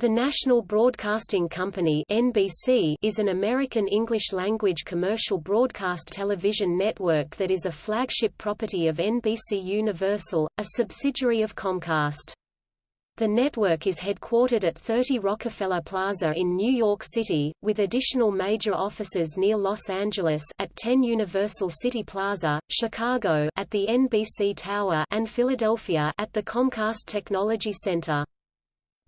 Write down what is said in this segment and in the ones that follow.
The National Broadcasting Company (NBC) is an American English-language commercial broadcast television network that is a flagship property of NBC Universal, a subsidiary of Comcast. The network is headquartered at 30 Rockefeller Plaza in New York City, with additional major offices near Los Angeles at 10 Universal City Plaza, Chicago at the NBC Tower and Philadelphia at the Comcast Technology Center.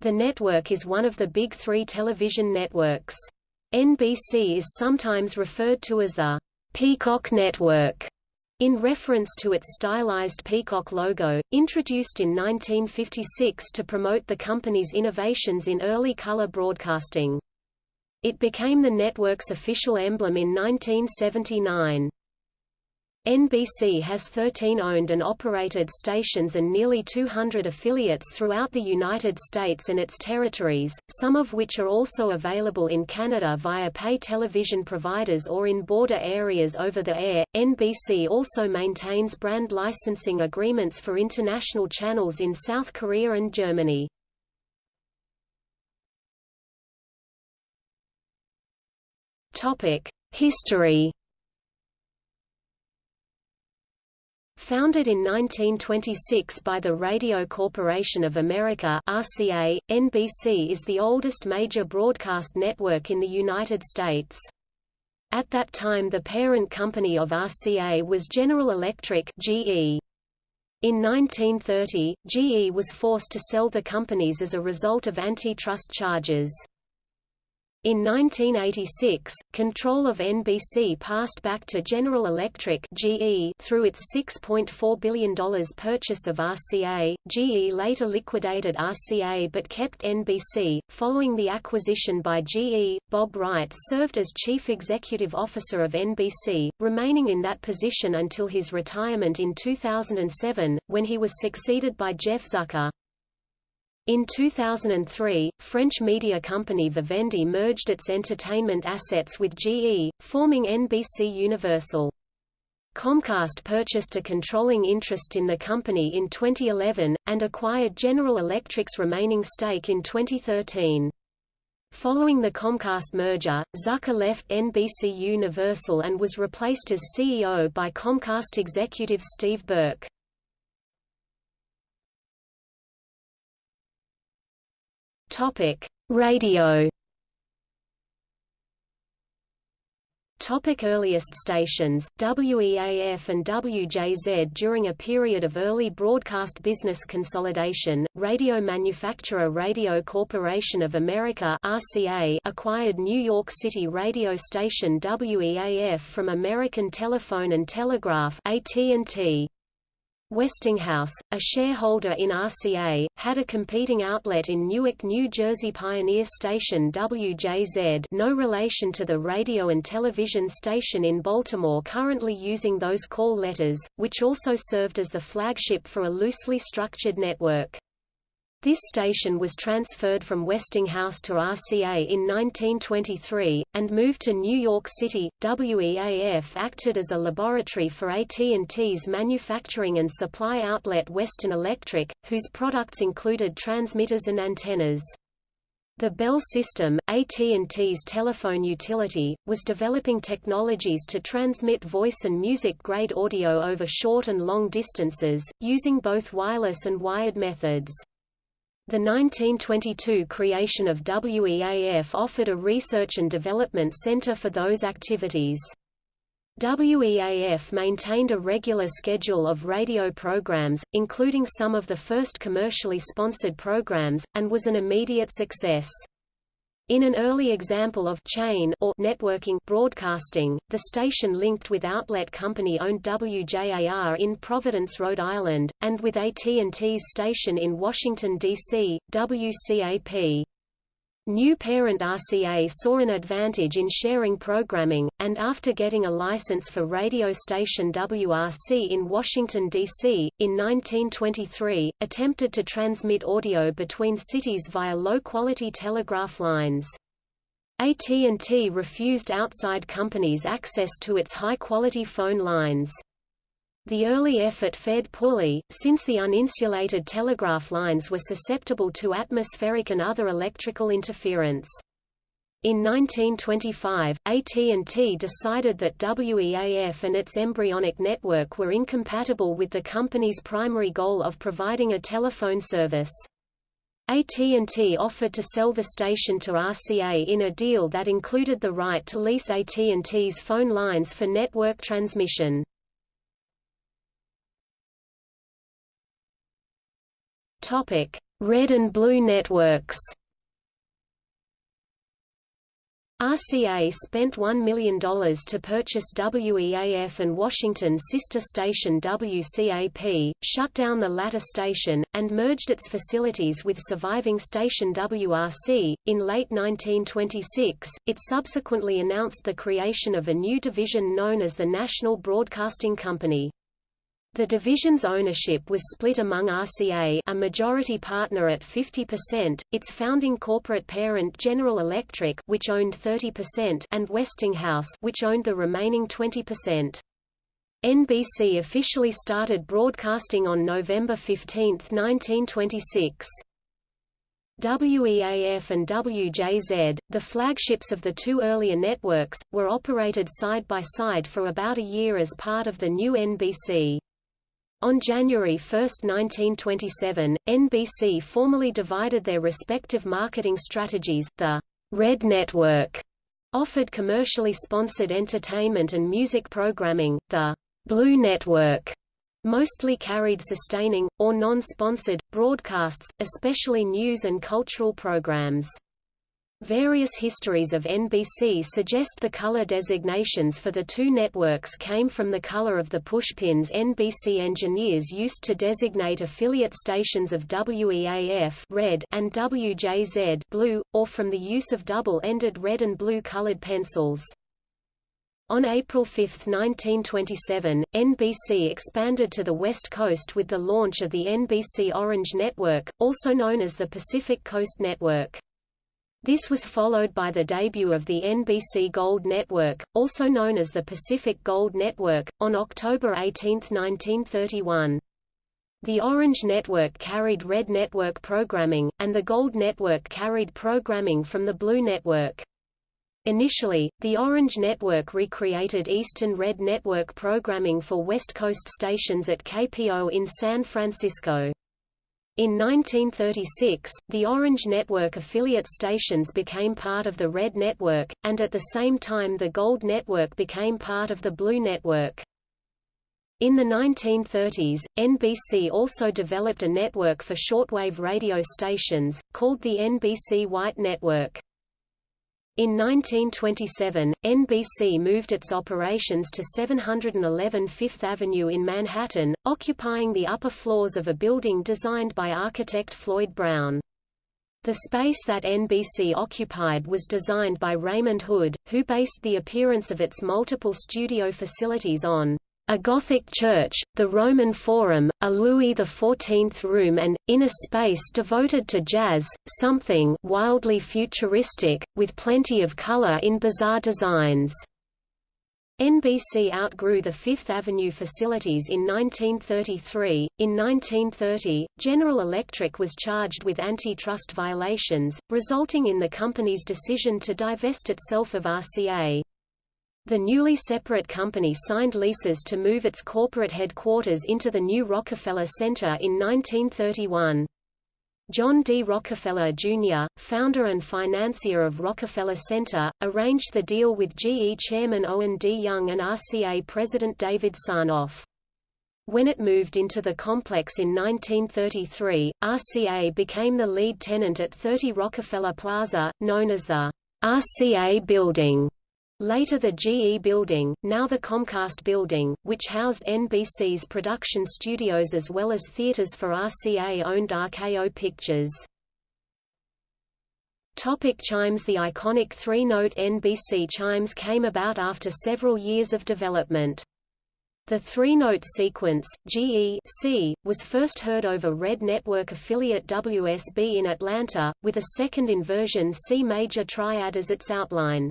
The network is one of the big three television networks. NBC is sometimes referred to as the Peacock Network, in reference to its stylized peacock logo, introduced in 1956 to promote the company's innovations in early color broadcasting. It became the network's official emblem in 1979. NBC has 13 owned and operated stations and nearly 200 affiliates throughout the United States and its territories, some of which are also available in Canada via pay television providers or in border areas over the air. NBC also maintains brand licensing agreements for international channels in South Korea and Germany. Topic: History Founded in 1926 by the Radio Corporation of America RCA, NBC is the oldest major broadcast network in the United States. At that time the parent company of RCA was General Electric GE. In 1930, GE was forced to sell the companies as a result of antitrust charges. In 1986, control of NBC passed back to General Electric (GE) through its $6.4 billion purchase of RCA. GE later liquidated RCA but kept NBC. Following the acquisition by GE, Bob Wright served as chief executive officer of NBC, remaining in that position until his retirement in 2007, when he was succeeded by Jeff Zucker. In 2003, French media company Vivendi merged its entertainment assets with GE, forming NBC Universal. Comcast purchased a controlling interest in the company in 2011, and acquired General Electric's remaining stake in 2013. Following the Comcast merger, Zucker left NBC Universal and was replaced as CEO by Comcast executive Steve Burke. Topic: Radio. Topic earliest stations, WEAF and WJZ During a period of early broadcast business consolidation, radio manufacturer Radio Corporation of America RCA acquired New York City radio station WEAF from American Telephone and Telegraph AT&T. Westinghouse, a shareholder in RCA, had a competing outlet in Newark, New Jersey Pioneer Station WJZ no relation to the radio and television station in Baltimore currently using those call letters, which also served as the flagship for a loosely structured network. This station was transferred from Westinghouse to RCA in 1923, and moved to New York City. WEAF acted as a laboratory for AT&T's manufacturing and supply outlet Western Electric, whose products included transmitters and antennas. The Bell system, AT&T's telephone utility, was developing technologies to transmit voice and music-grade audio over short and long distances, using both wireless and wired methods. The 1922 creation of WEAF offered a research and development center for those activities. WEAF maintained a regular schedule of radio programs, including some of the first commercially sponsored programs, and was an immediate success. In an early example of chain or networking broadcasting, the station linked with outlet company-owned WJAR in Providence, Rhode Island, and with AT&T's station in Washington, D.C., WCAP. New parent RCA saw an advantage in sharing programming, and after getting a license for radio station WRC in Washington, D.C., in 1923, attempted to transmit audio between cities via low-quality telegraph lines. AT&T refused outside companies access to its high-quality phone lines. The early effort fared poorly, since the uninsulated telegraph lines were susceptible to atmospheric and other electrical interference. In 1925, AT&T decided that WEAF and its embryonic network were incompatible with the company's primary goal of providing a telephone service. AT&T offered to sell the station to RCA in a deal that included the right to lease AT&T's phone lines for network transmission. Topic: Red and Blue networks. RCA spent $1 million to purchase WEAF and Washington sister station WCAP, shut down the latter station, and merged its facilities with surviving station WRC. In late 1926, it subsequently announced the creation of a new division known as the National Broadcasting Company. The division's ownership was split among RCA a majority partner at 50%, its founding corporate parent General Electric which owned 30% and Westinghouse which owned the remaining 20%. NBC officially started broadcasting on November 15, 1926. WEAF and WJZ, the flagships of the two earlier networks, were operated side by side for about a year as part of the new NBC. On January 1, 1927, NBC formally divided their respective marketing strategies. The Red Network offered commercially sponsored entertainment and music programming. The Blue Network mostly carried sustaining, or non-sponsored, broadcasts, especially news and cultural programs. Various histories of NBC suggest the color designations for the two networks came from the color of the pushpins NBC engineers used to designate affiliate stations of WEAF red and WJZ blue, or from the use of double-ended red and blue colored pencils. On April 5, 1927, NBC expanded to the West Coast with the launch of the NBC Orange Network, also known as the Pacific Coast Network. This was followed by the debut of the NBC Gold Network, also known as the Pacific Gold Network, on October 18, 1931. The Orange Network carried Red Network programming, and the Gold Network carried programming from the Blue Network. Initially, the Orange Network recreated Eastern Red Network programming for West Coast stations at KPO in San Francisco. In 1936, the Orange Network affiliate stations became part of the Red Network, and at the same time the Gold Network became part of the Blue Network. In the 1930s, NBC also developed a network for shortwave radio stations, called the NBC White Network. In 1927, NBC moved its operations to 711 Fifth Avenue in Manhattan, occupying the upper floors of a building designed by architect Floyd Brown. The space that NBC occupied was designed by Raymond Hood, who based the appearance of its multiple studio facilities on a Gothic church, the Roman Forum, a Louis XIV room and, inner space devoted to jazz, something wildly futuristic, with plenty of color in bizarre designs. NBC outgrew the Fifth Avenue facilities in 1933. In 1930, General Electric was charged with antitrust violations, resulting in the company's decision to divest itself of RCA. The newly separate company signed leases to move its corporate headquarters into the new Rockefeller Center in 1931. John D. Rockefeller, Jr., founder and financier of Rockefeller Center, arranged the deal with GE chairman Owen D. Young and RCA president David Sarnoff. When it moved into the complex in 1933, RCA became the lead tenant at 30 Rockefeller Plaza, known as the RCA Building. Later the GE Building, now the Comcast Building, which housed NBC's production studios as well as theaters for RCA-owned RKO Pictures. Topic chimes The iconic three-note NBC chimes came about after several years of development. The three-note sequence, GE C, was first heard over Red Network affiliate WSB in Atlanta, with a second inversion C major triad as its outline.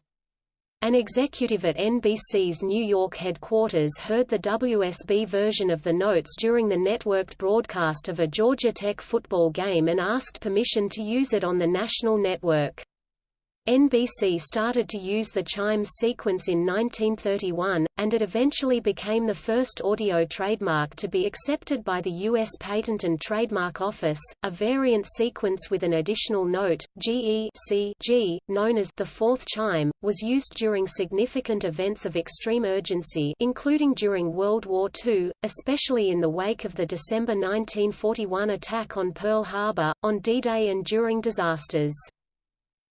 An executive at NBC's New York headquarters heard the WSB version of the notes during the networked broadcast of a Georgia Tech football game and asked permission to use it on the national network. NBC started to use the chimes sequence in 1931, and it eventually became the first audio trademark to be accepted by the U.S. Patent and Trademark Office. A variant sequence with an additional note, GE known as the fourth chime, was used during significant events of extreme urgency including during World War II, especially in the wake of the December 1941 attack on Pearl Harbor, on D-Day and during disasters.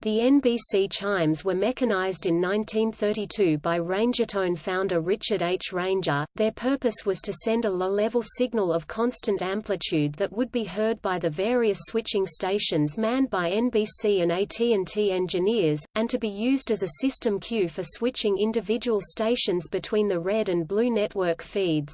The NBC chimes were mechanized in 1932 by Rangertone founder Richard H. Ranger. Their purpose was to send a low-level signal of constant amplitude that would be heard by the various switching stations manned by NBC and AT&T engineers, and to be used as a system cue for switching individual stations between the red and blue network feeds.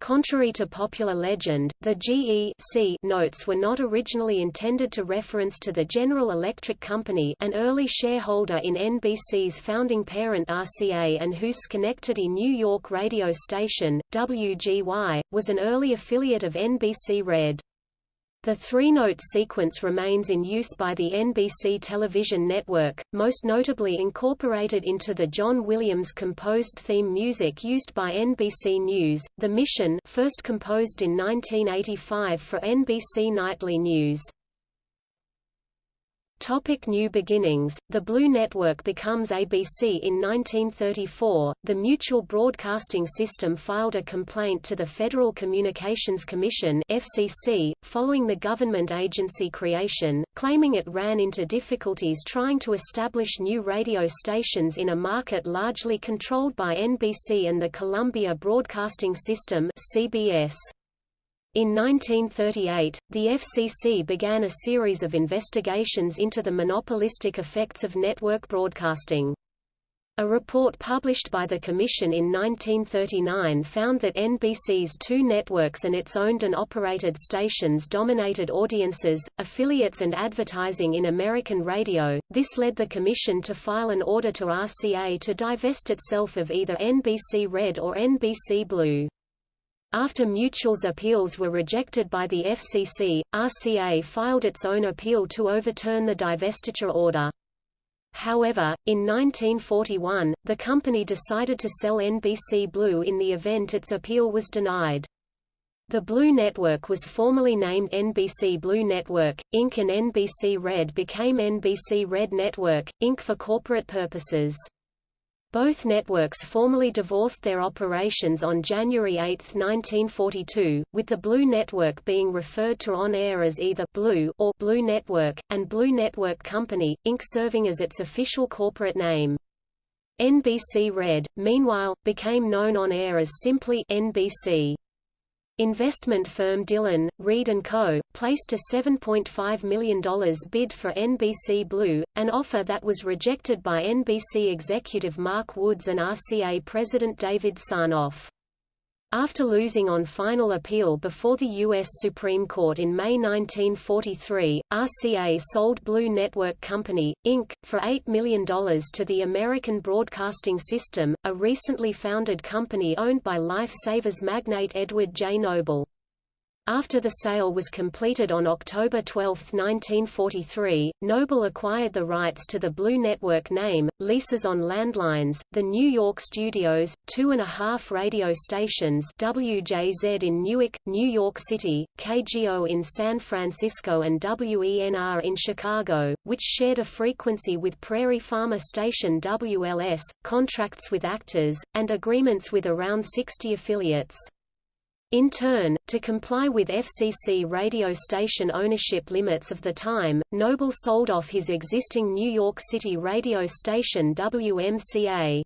Contrary to popular legend, the GE notes were not originally intended to reference to the General Electric Company an early shareholder in NBC's founding parent RCA and whose Schenectady, New York radio station, WGY, was an early affiliate of NBC Red. The three-note sequence remains in use by the NBC television network, most notably incorporated into the John Williams composed theme music used by NBC News, The Mission first composed in 1985 for NBC Nightly News. Topic New beginnings The Blue Network becomes ABC in 1934. The Mutual Broadcasting System filed a complaint to the Federal Communications Commission (FCC) following the government agency creation, claiming it ran into difficulties trying to establish new radio stations in a market largely controlled by NBC and the Columbia Broadcasting System (CBS). In 1938, the FCC began a series of investigations into the monopolistic effects of network broadcasting. A report published by the Commission in 1939 found that NBC's two networks and its owned and operated stations dominated audiences, affiliates and advertising in American radio. This led the Commission to file an order to RCA to divest itself of either NBC Red or NBC Blue. After Mutual's appeals were rejected by the FCC, RCA filed its own appeal to overturn the divestiture order. However, in 1941, the company decided to sell NBC Blue in the event its appeal was denied. The Blue Network was formally named NBC Blue Network, Inc. and NBC Red became NBC Red Network, Inc. for corporate purposes. Both networks formally divorced their operations on January 8, 1942, with the Blue Network being referred to on air as either Blue or Blue Network, and Blue Network Company, Inc. serving as its official corporate name. NBC Red, meanwhile, became known on air as simply NBC. Investment firm Dillon, Read & Co., placed a $7.5 million bid for NBC Blue, an offer that was rejected by NBC executive Mark Woods and RCA president David Sarnoff. After losing on final appeal before the U.S. Supreme Court in May 1943, RCA sold Blue Network Company, Inc., for $8 million to the American Broadcasting System, a recently founded company owned by Life Savers magnate Edward J. Noble. After the sale was completed on October 12, 1943, Noble acquired the rights to the Blue Network name, leases on landlines, the New York studios, two and a half radio stations WJZ in Newark, New York City, KGO in San Francisco and WENR in Chicago, which shared a frequency with Prairie Farmer station WLS, contracts with actors, and agreements with around 60 affiliates. In turn, to comply with FCC radio station ownership limits of the time, Noble sold off his existing New York City radio station WMCA.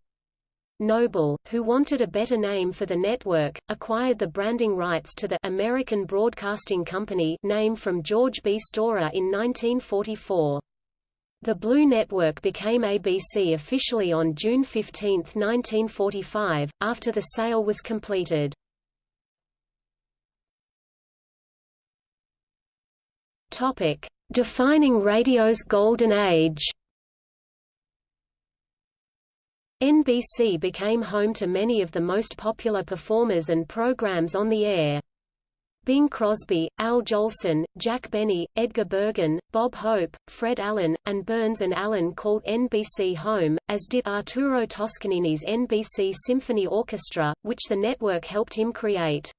Noble, who wanted a better name for the network, acquired the branding rights to the American Broadcasting Company name from George B. Storer in 1944. The Blue Network became ABC officially on June 15, 1945, after the sale was completed. Topic: Defining radio's golden age. NBC became home to many of the most popular performers and programs on the air. Bing Crosby, Al Jolson, Jack Benny, Edgar Bergen, Bob Hope, Fred Allen, and Burns and Allen called NBC home, as did Arturo Toscanini's NBC Symphony Orchestra, which the network helped him create.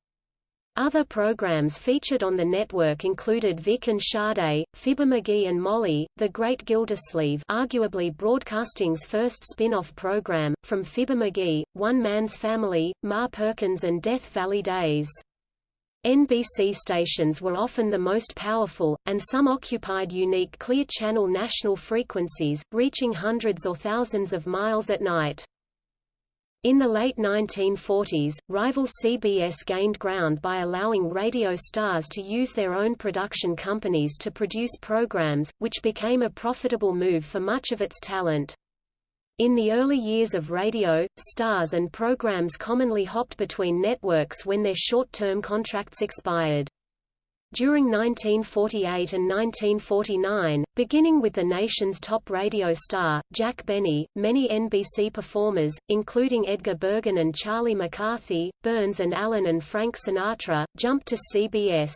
Other programs featured on the network included Vic and Sade, Fibber McGee and Molly, The Great Gildersleeve arguably broadcasting's first spin-off program, from Fibber McGee, One Man's Family, Ma Perkins and Death Valley Days. NBC stations were often the most powerful, and some occupied unique Clear Channel national frequencies, reaching hundreds or thousands of miles at night. In the late 1940s, rival CBS gained ground by allowing radio stars to use their own production companies to produce programs, which became a profitable move for much of its talent. In the early years of radio, stars and programs commonly hopped between networks when their short-term contracts expired. During 1948 and 1949, beginning with the nation's top radio star, Jack Benny, many NBC performers, including Edgar Bergen and Charlie McCarthy, Burns and Allen and Frank Sinatra, jumped to CBS.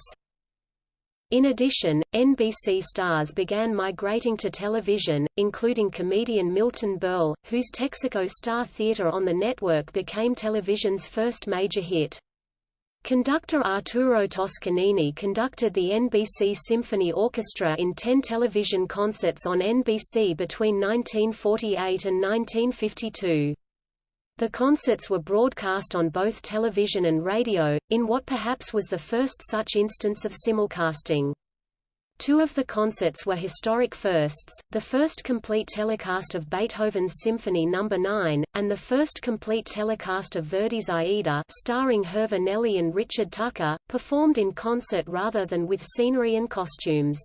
In addition, NBC stars began migrating to television, including comedian Milton Berle, whose Texaco Star Theater on the network became television's first major hit. Conductor Arturo Toscanini conducted the NBC Symphony Orchestra in ten television concerts on NBC between 1948 and 1952. The concerts were broadcast on both television and radio, in what perhaps was the first such instance of simulcasting. Two of the concerts were historic firsts, the first complete telecast of Beethoven's Symphony No. 9, and the first complete telecast of Verdi's Aida starring Herva Nelli and Richard Tucker, performed in concert rather than with scenery and costumes.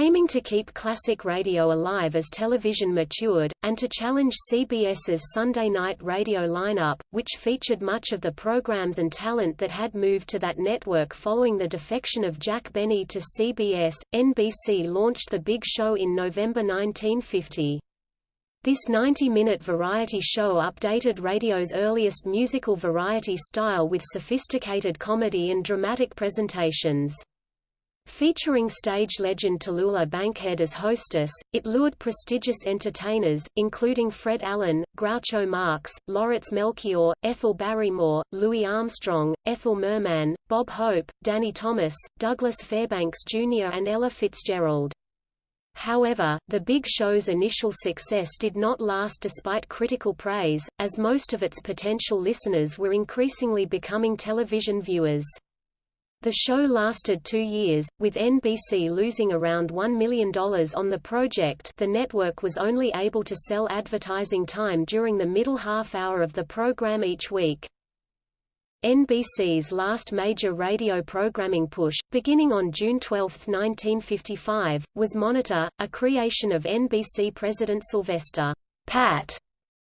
Aiming to keep classic radio alive as television matured, and to challenge CBS's Sunday night radio lineup, which featured much of the programs and talent that had moved to that network following the defection of Jack Benny to CBS, NBC launched The Big Show in November 1950. This 90-minute variety show updated radio's earliest musical variety style with sophisticated comedy and dramatic presentations. Featuring stage legend Tallulah Bankhead as hostess, it lured prestigious entertainers, including Fred Allen, Groucho Marx, Lauritz Melchior, Ethel Barrymore, Louis Armstrong, Ethel Merman, Bob Hope, Danny Thomas, Douglas Fairbanks Jr. and Ella Fitzgerald. However, the Big Show's initial success did not last despite critical praise, as most of its potential listeners were increasingly becoming television viewers. The show lasted two years, with NBC losing around $1 million on the project the network was only able to sell advertising time during the middle half hour of the program each week. NBC's last major radio programming push, beginning on June 12, 1955, was Monitor, a creation of NBC president Sylvester Pat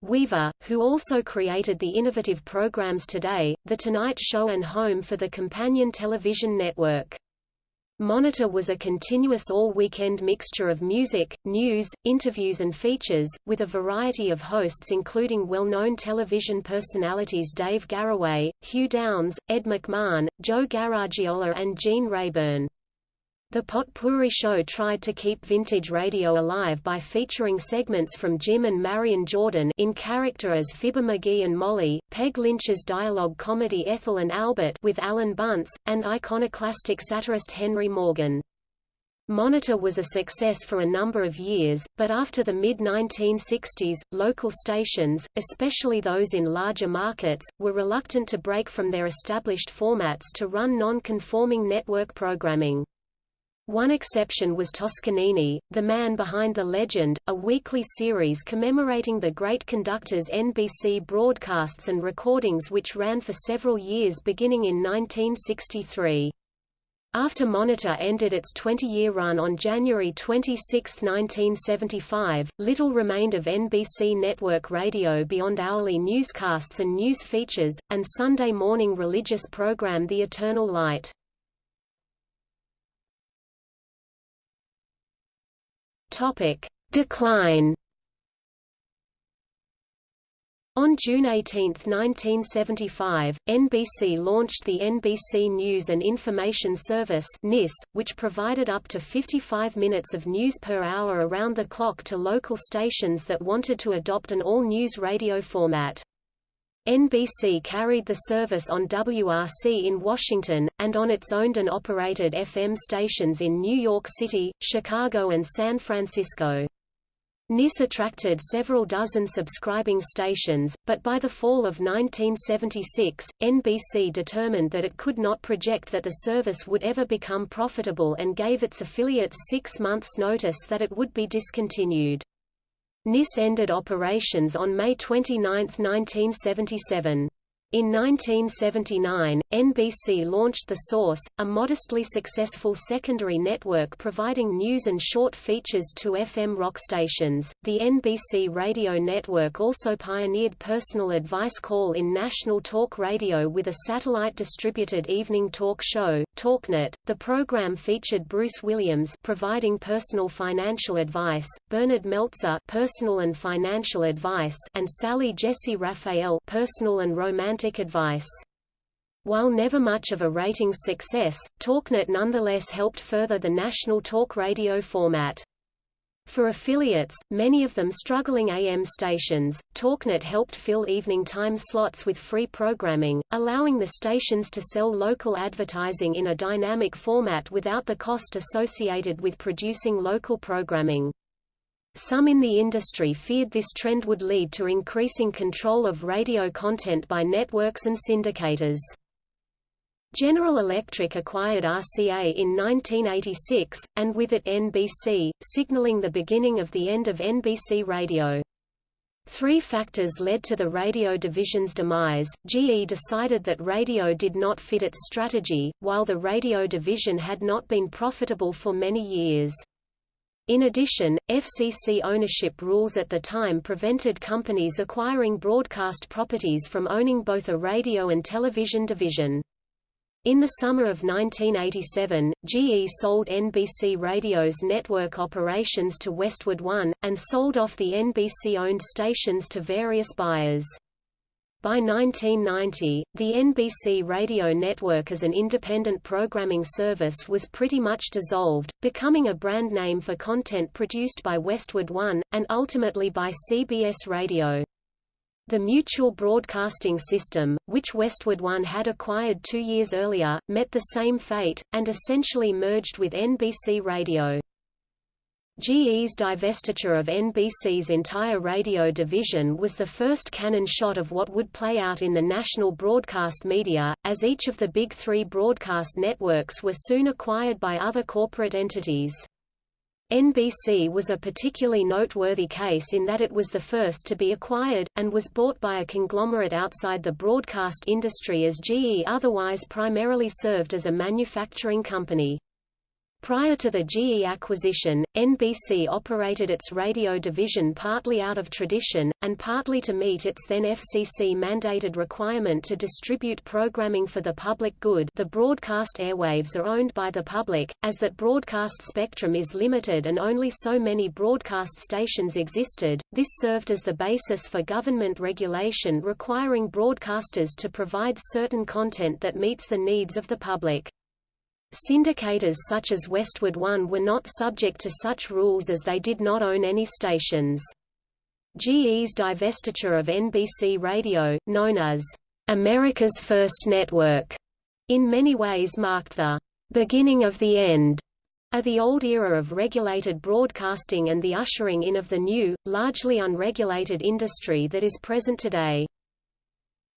Weaver, who also created the innovative programs Today, The Tonight Show and Home for the companion television network. Monitor was a continuous all-weekend mixture of music, news, interviews and features, with a variety of hosts including well-known television personalities Dave Garroway, Hugh Downs, Ed McMahon, Joe Garagiola and Gene Rayburn. The Potpourri Show tried to keep vintage radio alive by featuring segments from Jim and Marion Jordan in character as Fibber McGee and Molly, Peg Lynch's dialogue comedy Ethel and Albert with Alan Bunce, and iconoclastic satirist Henry Morgan. Monitor was a success for a number of years, but after the mid-1960s, local stations, especially those in larger markets, were reluctant to break from their established formats to run non-conforming network programming. One exception was Toscanini, the man behind The Legend, a weekly series commemorating the great conductor's NBC broadcasts and recordings which ran for several years beginning in 1963. After Monitor ended its 20-year run on January 26, 1975, little remained of NBC network radio beyond hourly newscasts and news features, and Sunday morning religious program The Eternal Light. Topic: Decline. On June 18, 1975, NBC launched the NBC News and Information Service (NIS), which provided up to 55 minutes of news per hour around the clock to local stations that wanted to adopt an all-news radio format. NBC carried the service on WRC in Washington, and on its owned and operated FM stations in New York City, Chicago and San Francisco. NIS attracted several dozen subscribing stations, but by the fall of 1976, NBC determined that it could not project that the service would ever become profitable and gave its affiliates six months' notice that it would be discontinued. NIS ended operations on May 29, 1977. In 1979, NBC launched The Source, a modestly successful secondary network providing news and short features to FM rock stations. The NBC radio network also pioneered personal advice call in national talk radio with a satellite distributed evening talk show, TalkNet. The program featured Bruce Williams providing personal financial advice, Bernard Meltzer personal and financial advice, and Sally Jessy Raphael personal and romantic romantic advice. While never much of a ratings success, TalkNet nonetheless helped further the national talk radio format. For affiliates, many of them struggling AM stations, TalkNet helped fill evening time slots with free programming, allowing the stations to sell local advertising in a dynamic format without the cost associated with producing local programming. Some in the industry feared this trend would lead to increasing control of radio content by networks and syndicators. General Electric acquired RCA in 1986, and with it NBC, signaling the beginning of the end of NBC Radio. Three factors led to the radio division's demise. GE decided that radio did not fit its strategy, while the radio division had not been profitable for many years. In addition, FCC ownership rules at the time prevented companies acquiring broadcast properties from owning both a radio and television division. In the summer of 1987, GE sold NBC Radio's network operations to Westwood One, and sold off the NBC-owned stations to various buyers. By 1990, the NBC radio network as an independent programming service was pretty much dissolved, becoming a brand name for content produced by Westwood One, and ultimately by CBS Radio. The Mutual Broadcasting System, which Westwood One had acquired two years earlier, met the same fate, and essentially merged with NBC Radio. GE's divestiture of NBC's entire radio division was the first cannon shot of what would play out in the national broadcast media, as each of the big three broadcast networks were soon acquired by other corporate entities. NBC was a particularly noteworthy case in that it was the first to be acquired, and was bought by a conglomerate outside the broadcast industry as GE otherwise primarily served as a manufacturing company. Prior to the GE acquisition, NBC operated its radio division partly out of tradition, and partly to meet its then FCC-mandated requirement to distribute programming for the public good the broadcast airwaves are owned by the public, as that broadcast spectrum is limited and only so many broadcast stations existed, this served as the basis for government regulation requiring broadcasters to provide certain content that meets the needs of the public. Syndicators such as Westwood One were not subject to such rules as they did not own any stations. GE's divestiture of NBC Radio, known as America's First Network, in many ways marked the beginning of the end of the old era of regulated broadcasting and the ushering in of the new, largely unregulated industry that is present today.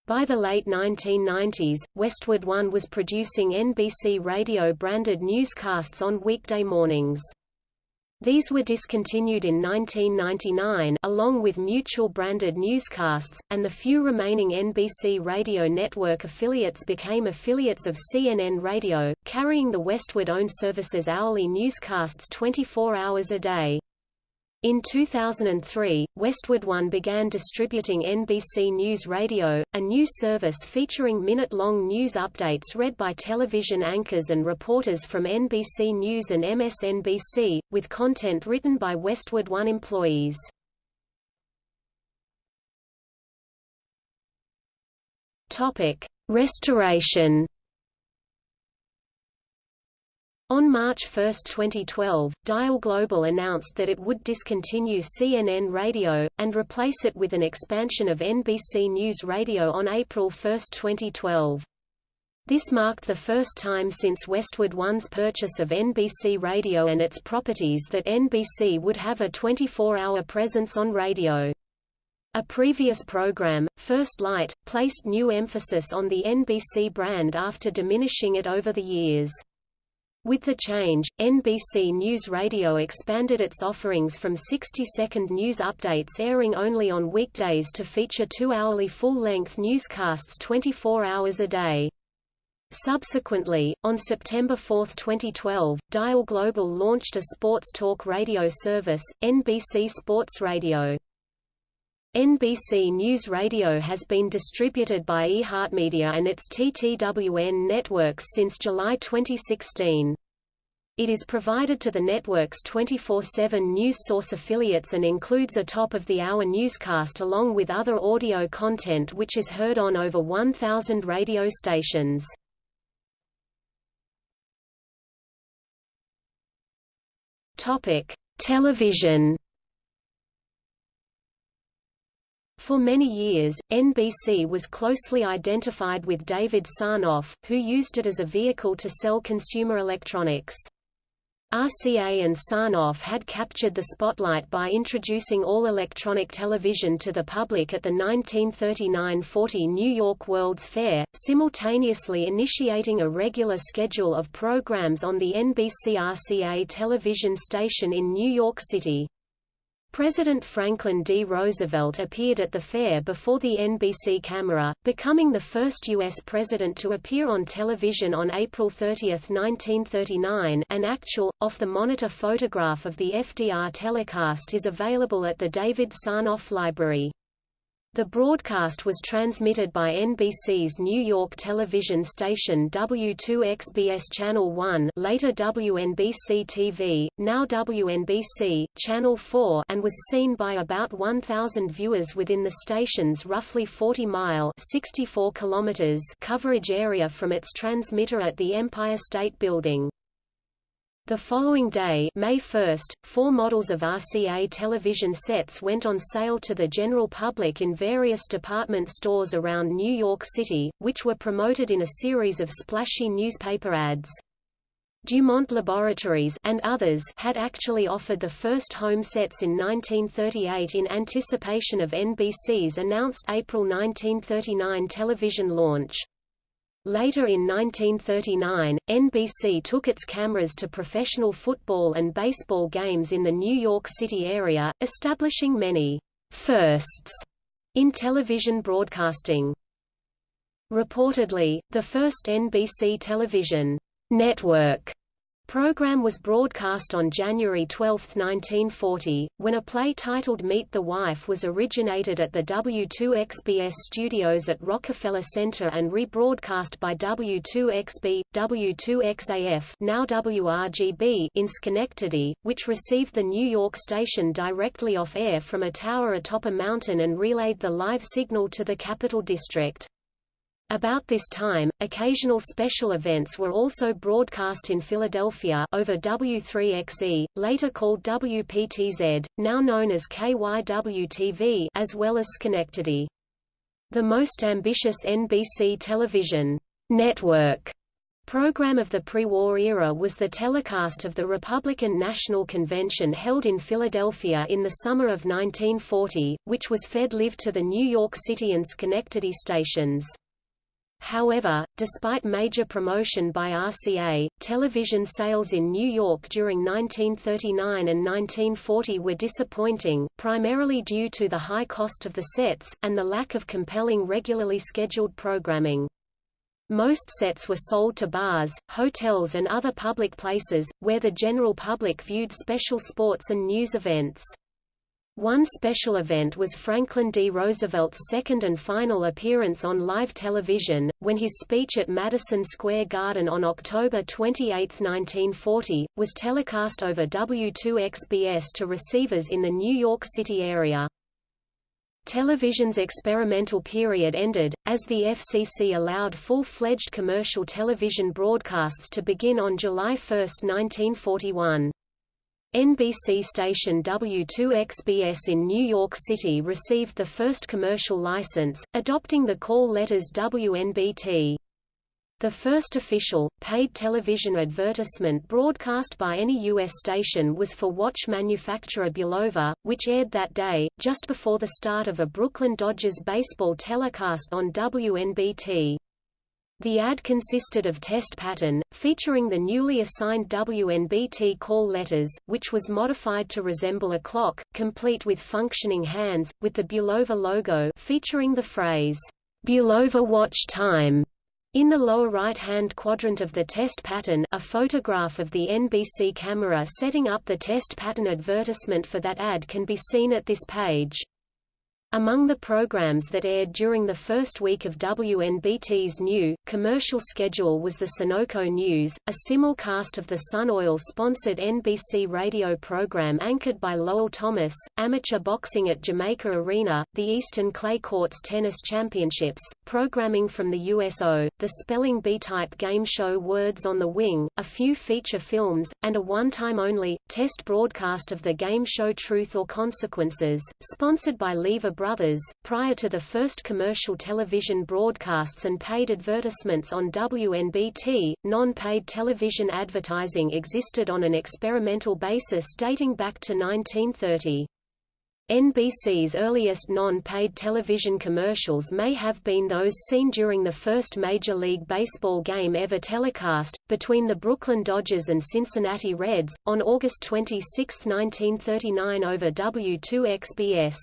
By the late 1990s, Westwood One was producing NBC radio-branded newscasts on weekday mornings. These were discontinued in 1999 along with mutual-branded newscasts, and the few remaining NBC radio network affiliates became affiliates of CNN Radio, carrying the Westwood-owned service's hourly newscasts 24 hours a day. In 2003, Westwood One began distributing NBC News Radio, a new service featuring minute-long news updates read by television anchors and reporters from NBC News and MSNBC, with content written by Westwood One employees. Restoration. On March 1, 2012, Dial Global announced that it would discontinue CNN Radio, and replace it with an expansion of NBC News Radio on April 1, 2012. This marked the first time since Westwood One's purchase of NBC Radio and its properties that NBC would have a 24-hour presence on radio. A previous program, First Light, placed new emphasis on the NBC brand after diminishing it over the years. With the change, NBC News Radio expanded its offerings from 60-second news updates airing only on weekdays to feature two-hourly full-length newscasts 24 hours a day. Subsequently, on September 4, 2012, Dial Global launched a sports talk radio service, NBC Sports Radio. NBC News Radio has been distributed by iHeartMedia and its TTWN networks since July 2016. It is provided to the network's 24-7 news source affiliates and includes a top-of-the-hour newscast along with other audio content which is heard on over 1,000 radio stations. Television For many years, NBC was closely identified with David Sarnoff, who used it as a vehicle to sell consumer electronics. RCA and Sarnoff had captured the spotlight by introducing all electronic television to the public at the 1939–40 New York World's Fair, simultaneously initiating a regular schedule of programs on the NBC-RCA television station in New York City. President Franklin D. Roosevelt appeared at the fair before the NBC camera, becoming the first U.S. president to appear on television on April 30, 1939 an actual, off-the-monitor photograph of the FDR telecast is available at the David Sarnoff Library. The broadcast was transmitted by NBC's New York television station W2XBS Channel 1 later WNBC-TV, now WNBC, Channel 4 and was seen by about 1,000 viewers within the station's roughly 40-mile coverage area from its transmitter at the Empire State Building. The following day May 1, four models of RCA television sets went on sale to the general public in various department stores around New York City, which were promoted in a series of splashy newspaper ads. Dumont Laboratories and others had actually offered the first home sets in 1938 in anticipation of NBC's announced April 1939 television launch. Later in 1939, NBC took its cameras to professional football and baseball games in the New York City area, establishing many firsts in television broadcasting. Reportedly, the first NBC television network program was broadcast on January 12, 1940, when a play titled Meet the Wife was originated at the W2XBS studios at Rockefeller Center and rebroadcast by W2XB, W2XAF now WRGB in Schenectady, which received the New York station directly off air from a tower atop a mountain and relayed the live signal to the Capital District. About this time, occasional special events were also broadcast in Philadelphia over W3XE, later called WPTZ, now known as KYW-TV as well as Schenectady. The most ambitious NBC television network program of the pre-war era was the telecast of the Republican National Convention held in Philadelphia in the summer of 1940, which was fed live to the New York City and Schenectady stations. However, despite major promotion by RCA, television sales in New York during 1939 and 1940 were disappointing, primarily due to the high cost of the sets, and the lack of compelling regularly scheduled programming. Most sets were sold to bars, hotels and other public places, where the general public viewed special sports and news events. One special event was Franklin D. Roosevelt's second and final appearance on live television, when his speech at Madison Square Garden on October 28, 1940, was telecast over W2XBS to receivers in the New York City area. Television's experimental period ended, as the FCC allowed full-fledged commercial television broadcasts to begin on July 1, 1941. NBC station W2XBS in New York City received the first commercial license, adopting the call letters WNBT. The first official, paid television advertisement broadcast by any U.S. station was for watch manufacturer Bulova, which aired that day, just before the start of a Brooklyn Dodgers baseball telecast on WNBT. The ad consisted of test pattern, featuring the newly assigned WNBT call letters, which was modified to resemble a clock, complete with functioning hands, with the Bulova logo featuring the phrase, Bulova Watch Time. In the lower right-hand quadrant of the test pattern a photograph of the NBC camera setting up the test pattern advertisement for that ad can be seen at this page. Among the programs that aired during the first week of WNBT's new, commercial schedule was the Sunoco News, a simulcast of the Sun Oil-sponsored NBC radio program anchored by Lowell Thomas, amateur boxing at Jamaica Arena, the Eastern Clay Courts Tennis Championships, programming from the USO, the spelling bee-type game show Words on the Wing, a few feature films, and a one-time-only, test broadcast of the game show Truth or Consequences, sponsored by Lever Brothers. Prior to the first commercial television broadcasts and paid advertisements on WNBT, non-paid television advertising existed on an experimental basis dating back to 1930. NBC's earliest non-paid television commercials may have been those seen during the first Major League Baseball game ever telecast, between the Brooklyn Dodgers and Cincinnati Reds, on August 26, 1939 over W2XBS.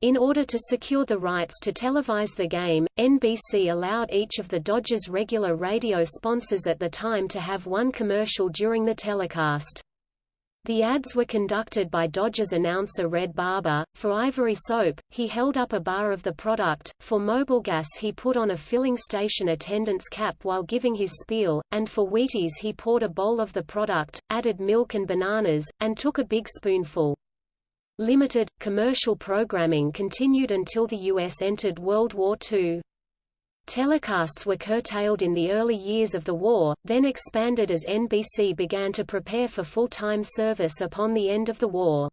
In order to secure the rights to televise the game, NBC allowed each of the Dodgers' regular radio sponsors at the time to have one commercial during the telecast. The ads were conducted by Dodgers announcer Red Barber. For Ivory Soap, he held up a bar of the product, for Mobil Gas, he put on a filling station attendant's cap while giving his spiel, and for Wheaties he poured a bowl of the product, added milk and bananas, and took a big spoonful. Limited, commercial programming continued until the U.S. entered World War II. Telecasts were curtailed in the early years of the war, then expanded as NBC began to prepare for full-time service upon the end of the war.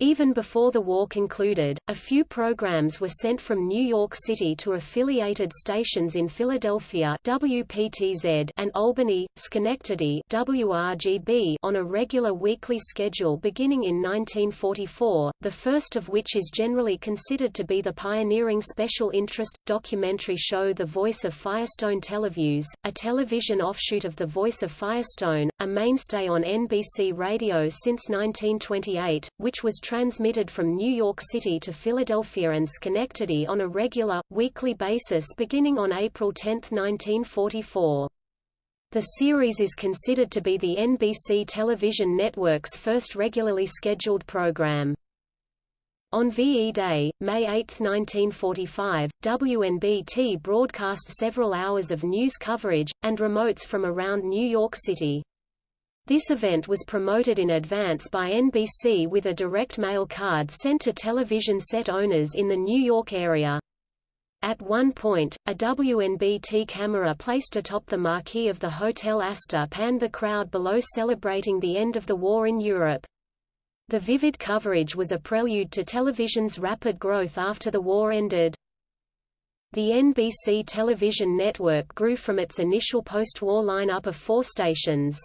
Even before the war concluded, a few programs were sent from New York City to affiliated stations in Philadelphia WPTZ and Albany, Schenectady WRGB on a regular weekly schedule beginning in 1944, the first of which is generally considered to be the pioneering special interest, documentary show The Voice of Firestone Televiews, a television offshoot of The Voice of Firestone, a mainstay on NBC Radio since 1928, which was transmitted from New York City to Philadelphia and Schenectady on a regular, weekly basis beginning on April 10, 1944. The series is considered to be the NBC television network's first regularly scheduled program. On VE Day, May 8, 1945, WNBT broadcast several hours of news coverage, and remotes from around New York City. This event was promoted in advance by NBC with a direct mail card sent to television set owners in the New York area. At one point, a WNBT camera placed atop the marquee of the Hotel Astor panned the crowd below celebrating the end of the war in Europe. The vivid coverage was a prelude to television's rapid growth after the war ended. The NBC television network grew from its initial post-war lineup of four stations.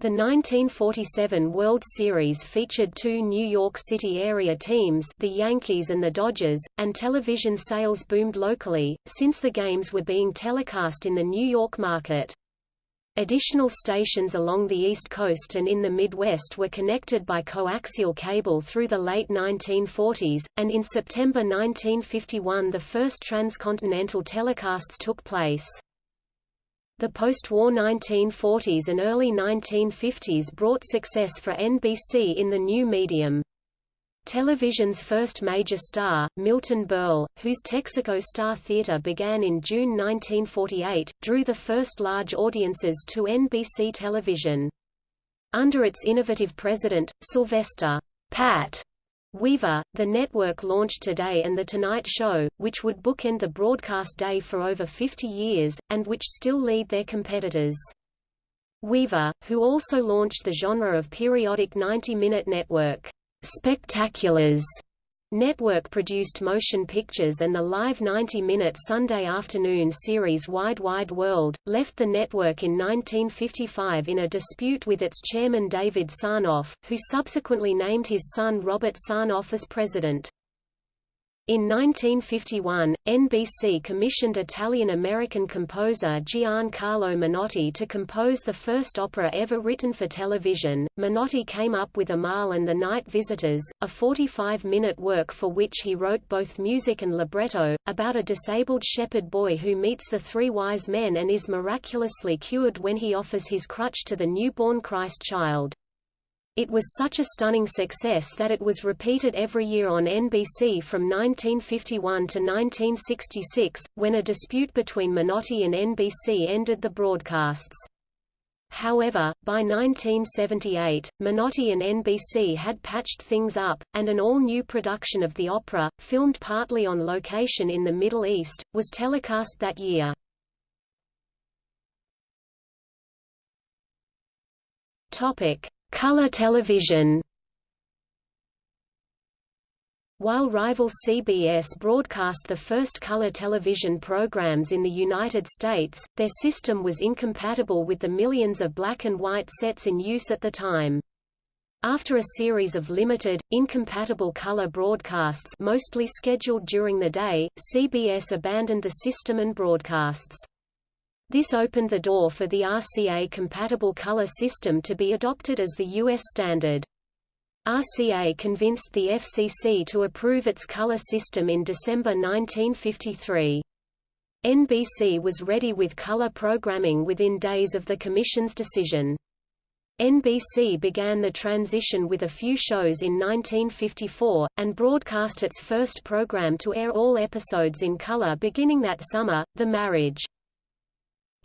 The 1947 World Series featured two New York City area teams the Yankees and the Dodgers, and television sales boomed locally, since the games were being telecast in the New York market. Additional stations along the East Coast and in the Midwest were connected by coaxial cable through the late 1940s, and in September 1951 the first transcontinental telecasts took place. The post-war 1940s and early 1950s brought success for NBC in the new medium. Television's first major star, Milton Berle, whose Texaco Star Theatre began in June 1948, drew the first large audiences to NBC television. Under its innovative president, Sylvester Pat Weaver, The Network launched Today and The Tonight Show, which would bookend the broadcast day for over 50 years, and which still lead their competitors. Weaver, who also launched the genre of periodic 90-minute network, Spectaculars, Network-produced motion pictures and the live 90-minute Sunday afternoon series Wide Wide World, left the network in 1955 in a dispute with its chairman David Sarnoff, who subsequently named his son Robert Sarnoff as president. In 1951, NBC commissioned Italian-American composer Giancarlo Menotti to compose the first opera ever written for television. Menotti came up with Amahl and the Night Visitors, a 45-minute work for which he wrote both music and libretto, about a disabled shepherd boy who meets the three wise men and is miraculously cured when he offers his crutch to the newborn Christ child. It was such a stunning success that it was repeated every year on NBC from 1951 to 1966, when a dispute between Menotti and NBC ended the broadcasts. However, by 1978, Menotti and NBC had patched things up, and an all-new production of the opera, filmed partly on location in the Middle East, was telecast that year. Topic: Color television While rival CBS broadcast the first color television programs in the United States, their system was incompatible with the millions of black and white sets in use at the time. After a series of limited, incompatible color broadcasts mostly scheduled during the day, CBS abandoned the system and broadcasts. This opened the door for the RCA-compatible color system to be adopted as the U.S. standard. RCA convinced the FCC to approve its color system in December 1953. NBC was ready with color programming within days of the Commission's decision. NBC began the transition with a few shows in 1954, and broadcast its first program to air all episodes in color beginning that summer, The Marriage.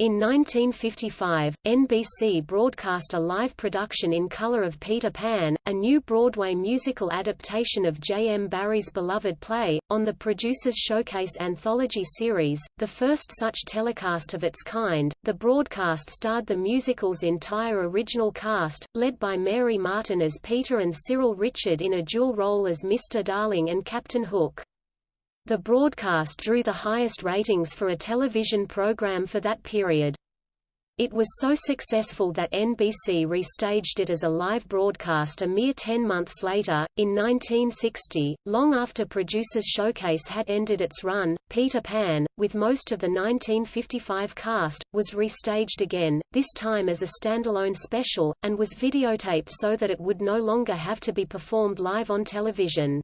In 1955, NBC broadcast a live production in color of Peter Pan, a new Broadway musical adaptation of J. M. Barrie's beloved play, on the Producers Showcase anthology series, the first such telecast of its kind. The broadcast starred the musical's entire original cast, led by Mary Martin as Peter and Cyril Ritchard in a dual role as Mr. Darling and Captain Hook. The broadcast drew the highest ratings for a television program for that period. It was so successful that NBC restaged it as a live broadcast a mere ten months later. In 1960, long after Producers Showcase had ended its run, Peter Pan, with most of the 1955 cast, was restaged again, this time as a standalone special, and was videotaped so that it would no longer have to be performed live on television.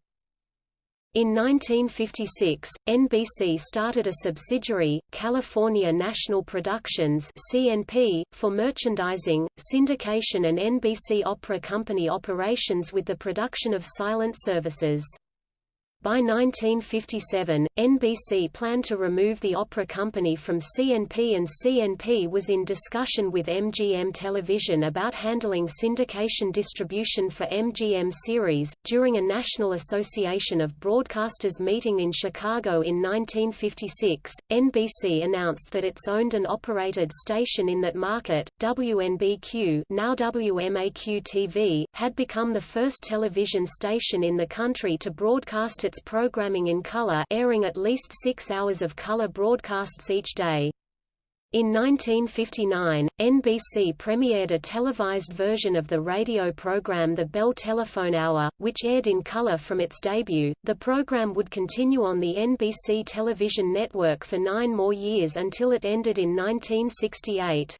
In 1956, NBC started a subsidiary, California National Productions (CNP), for merchandising, syndication and NBC Opera Company operations with the production of silent services. By 1957, NBC planned to remove the opera company from CNP and CNP was in discussion with MGM Television about handling syndication distribution for MGM series. During a National Association of Broadcasters meeting in Chicago in 1956, NBC announced that its owned and operated station in that market, WNBQ now WMAQ-TV, had become the first television station in the country to broadcast its programming in color airing at least six hours of color broadcasts each day. In 1959, NBC premiered a televised version of the radio program The Bell Telephone Hour, which aired in color from its debut. The program would continue on the NBC television network for nine more years until it ended in 1968.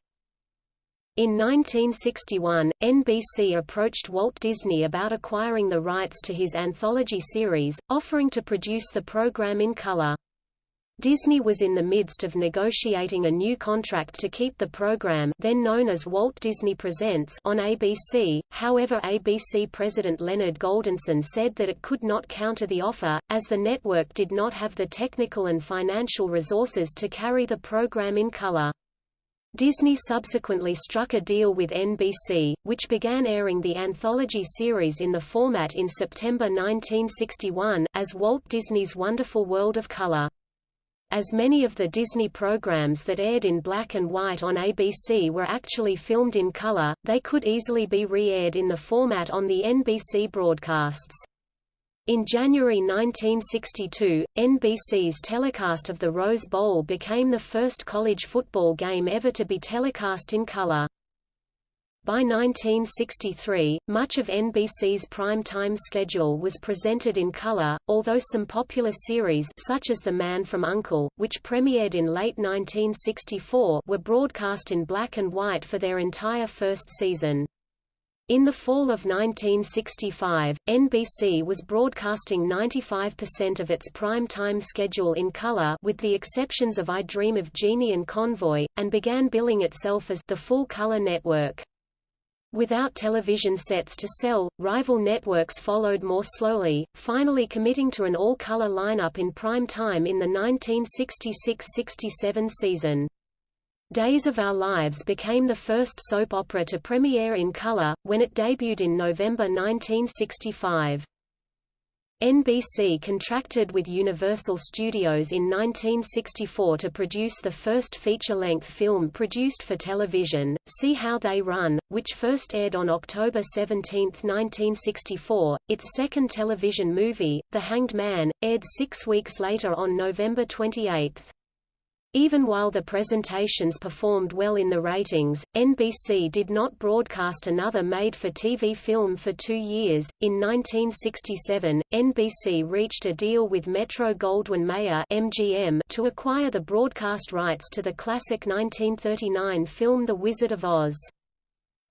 In 1961, NBC approached Walt Disney about acquiring the rights to his anthology series, offering to produce the program in color. Disney was in the midst of negotiating a new contract to keep the program then known as Walt Disney Presents on ABC, however ABC President Leonard Goldenson said that it could not counter the offer, as the network did not have the technical and financial resources to carry the program in color. Disney subsequently struck a deal with NBC, which began airing the anthology series in the format in September 1961, as Walt Disney's Wonderful World of Color. As many of the Disney programs that aired in black and white on ABC were actually filmed in color, they could easily be re-aired in the format on the NBC broadcasts. In January 1962, NBC's telecast of the Rose Bowl became the first college football game ever to be telecast in color. By 1963, much of NBC's prime-time schedule was presented in color, although some popular series such as The Man from U.N.C.L.E., which premiered in late 1964 were broadcast in black and white for their entire first season. In the fall of 1965, NBC was broadcasting 95% of its prime-time schedule in color with the exceptions of I Dream of Jeannie and Convoy, and began billing itself as the full-color network. Without television sets to sell, rival networks followed more slowly, finally committing to an all-color lineup in prime time in the 1966–67 season. Days of Our Lives became the first soap opera to premiere in color, when it debuted in November 1965. NBC contracted with Universal Studios in 1964 to produce the first feature-length film produced for television, See How They Run, which first aired on October 17, 1964. Its second television movie, The Hanged Man, aired six weeks later on November 28. Even while the presentations performed well in the ratings, NBC did not broadcast another made-for-TV film for two years. In 1967, NBC reached a deal with Metro-Goldwyn-Mayer (MGM) to acquire the broadcast rights to the classic 1939 film The Wizard of Oz.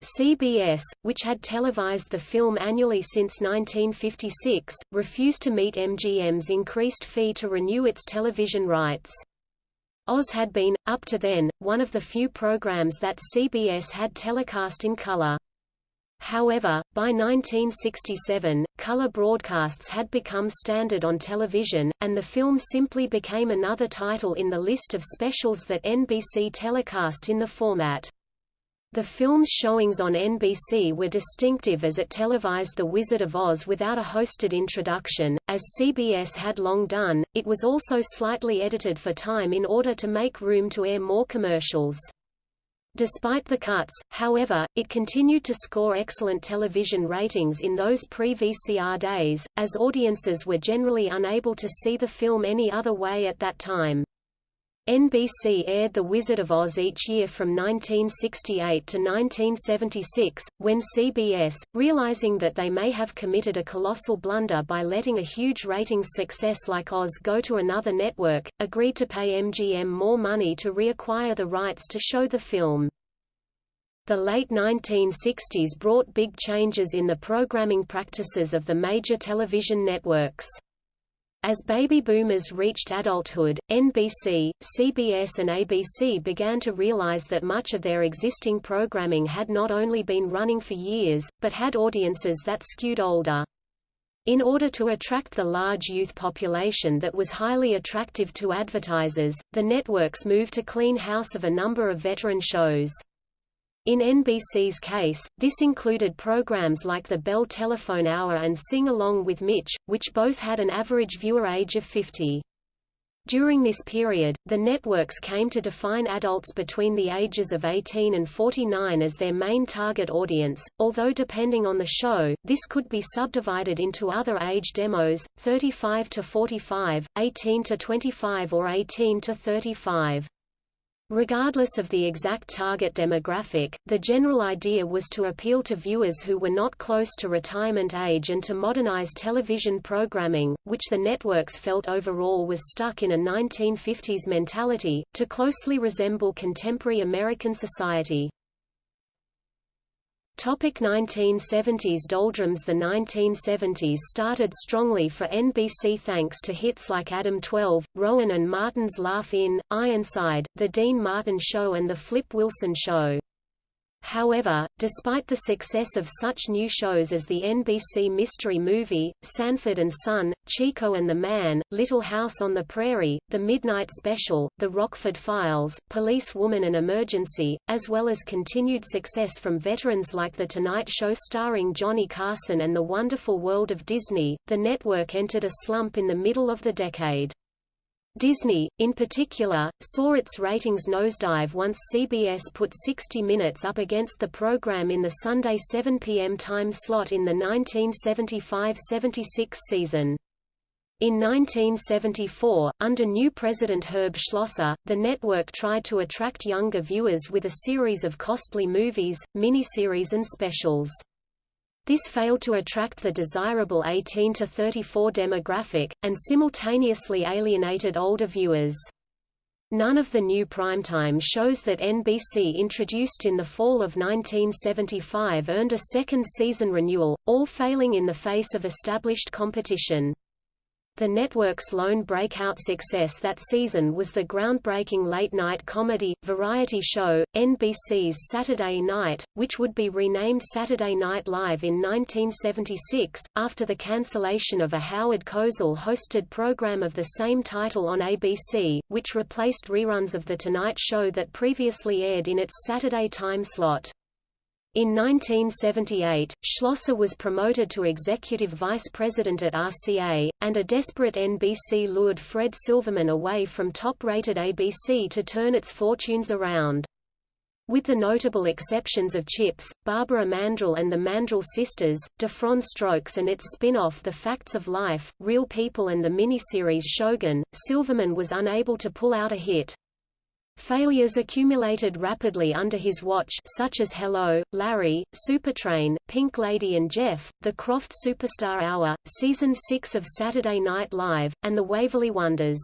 CBS, which had televised the film annually since 1956, refused to meet MGM's increased fee to renew its television rights. Oz had been, up to then, one of the few programs that CBS had telecast in color. However, by 1967, color broadcasts had become standard on television, and the film simply became another title in the list of specials that NBC telecast in the format. The film's showings on NBC were distinctive as it televised The Wizard of Oz without a hosted introduction, as CBS had long done. It was also slightly edited for time in order to make room to air more commercials. Despite the cuts, however, it continued to score excellent television ratings in those pre-VCR days, as audiences were generally unable to see the film any other way at that time. NBC aired The Wizard of Oz each year from 1968 to 1976, when CBS, realizing that they may have committed a colossal blunder by letting a huge ratings success like Oz go to another network, agreed to pay MGM more money to reacquire the rights to show the film. The late 1960s brought big changes in the programming practices of the major television networks. As baby boomers reached adulthood, NBC, CBS and ABC began to realize that much of their existing programming had not only been running for years, but had audiences that skewed older. In order to attract the large youth population that was highly attractive to advertisers, the networks moved to clean house of a number of veteran shows. In NBC's case, this included programs like the Bell Telephone Hour and Sing Along with Mitch, which both had an average viewer age of 50. During this period, the networks came to define adults between the ages of 18 and 49 as their main target audience, although depending on the show, this could be subdivided into other age demos, 35 to 45, 18 to 25 or 18 to 35. Regardless of the exact target demographic, the general idea was to appeal to viewers who were not close to retirement age and to modernize television programming, which the networks felt overall was stuck in a 1950s mentality, to closely resemble contemporary American society. Topic 1970s Doldrums The 1970s started strongly for NBC thanks to hits like Adam 12, Rowan and Martin's Laugh-In, Ironside, The Dean Martin Show and The Flip Wilson Show. However, despite the success of such new shows as the NBC Mystery Movie, Sanford and Son, Chico and the Man, Little House on the Prairie, The Midnight Special, The Rockford Files, Police Woman and Emergency, as well as continued success from veterans like The Tonight Show starring Johnny Carson and The Wonderful World of Disney, the network entered a slump in the middle of the decade. Disney, in particular, saw its ratings nosedive once CBS put 60 Minutes up against the program in the Sunday 7 p.m. time slot in the 1975–76 season. In 1974, under new president Herb Schlosser, the network tried to attract younger viewers with a series of costly movies, miniseries and specials. This failed to attract the desirable 18 to 34 demographic, and simultaneously alienated older viewers. None of the new primetime shows that NBC introduced in the fall of 1975 earned a second season renewal, all failing in the face of established competition. The network's lone breakout success that season was the groundbreaking late-night comedy, variety show, NBC's Saturday Night, which would be renamed Saturday Night Live in 1976, after the cancellation of a Howard Cosell-hosted program of the same title on ABC, which replaced reruns of The Tonight Show that previously aired in its Saturday time slot. In 1978, Schlosser was promoted to executive vice president at RCA, and a desperate NBC lured Fred Silverman away from top-rated ABC to turn its fortunes around. With the notable exceptions of Chips, Barbara Mandrell and the Mandrell Sisters, Diff'rent Strokes and its spin-off The Facts of Life, Real People and the miniseries Shogun, Silverman was unable to pull out a hit. Failures accumulated rapidly under his watch such as Hello, Larry, Supertrain, Pink Lady and Jeff, The Krofft Superstar Hour, Season 6 of Saturday Night Live, and The Waverly Wonders.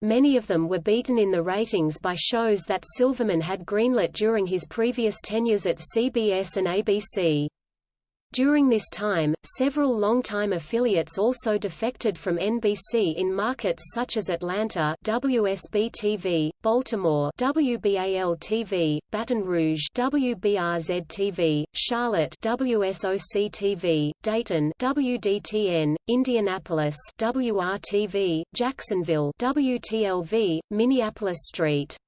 Many of them were beaten in the ratings by shows that Silverman had greenlit during his previous tenures at CBS and ABC. During this time, several longtime affiliates also defected from NBC in markets such as Atlanta WSB-TV, Baltimore WBAL-TV, Baton Rouge WBRZ-TV, Charlotte WSOC-TV, Dayton WDTN, Indianapolis WRTV, Jacksonville WTLV, Minneapolis St.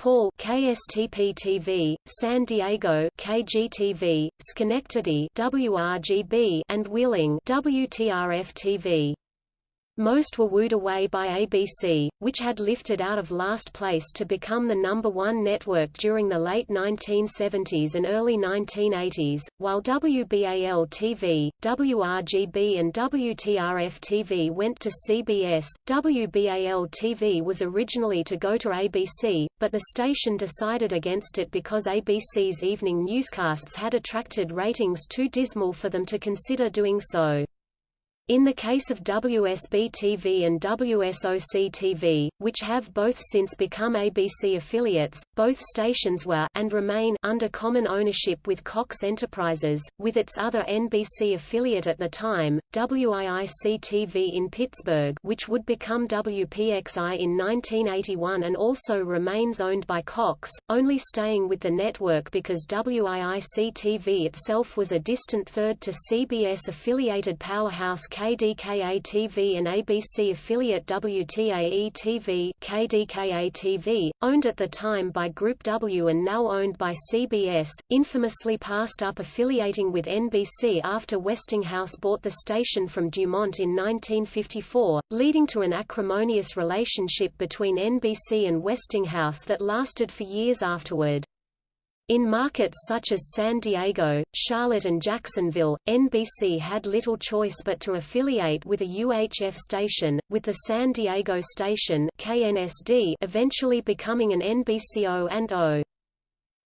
Paul KSTP-TV, San Diego KGTV, Schenectady WRGB and Wheeling WTRF-TV. Most were wooed away by ABC, which had lifted out of last place to become the number one network during the late 1970s and early 1980s, while WBAL-TV, WRGB and WTRF-TV went to CBS. WBAL-TV was originally to go to ABC, but the station decided against it because ABC's evening newscasts had attracted ratings too dismal for them to consider doing so. In the case of WSB-TV and WSOC-TV, which have both since become ABC affiliates, both stations were and remain under common ownership with Cox Enterprises, with its other NBC affiliate at the time, WIIC-TV in Pittsburgh which would become WPXI in 1981 and also remains owned by Cox, only staying with the network because WIIC-TV itself was a distant third to CBS-affiliated powerhouse KDKA-TV and ABC affiliate WTAE-TV KDKA-TV, owned at the time by Group W and now owned by CBS, infamously passed up affiliating with NBC after Westinghouse bought the station from Dumont in 1954, leading to an acrimonious relationship between NBC and Westinghouse that lasted for years afterward. In markets such as San Diego, Charlotte and Jacksonville, NBC had little choice but to affiliate with a UHF station, with the San Diego station KNSD eventually becoming an NBCO and O.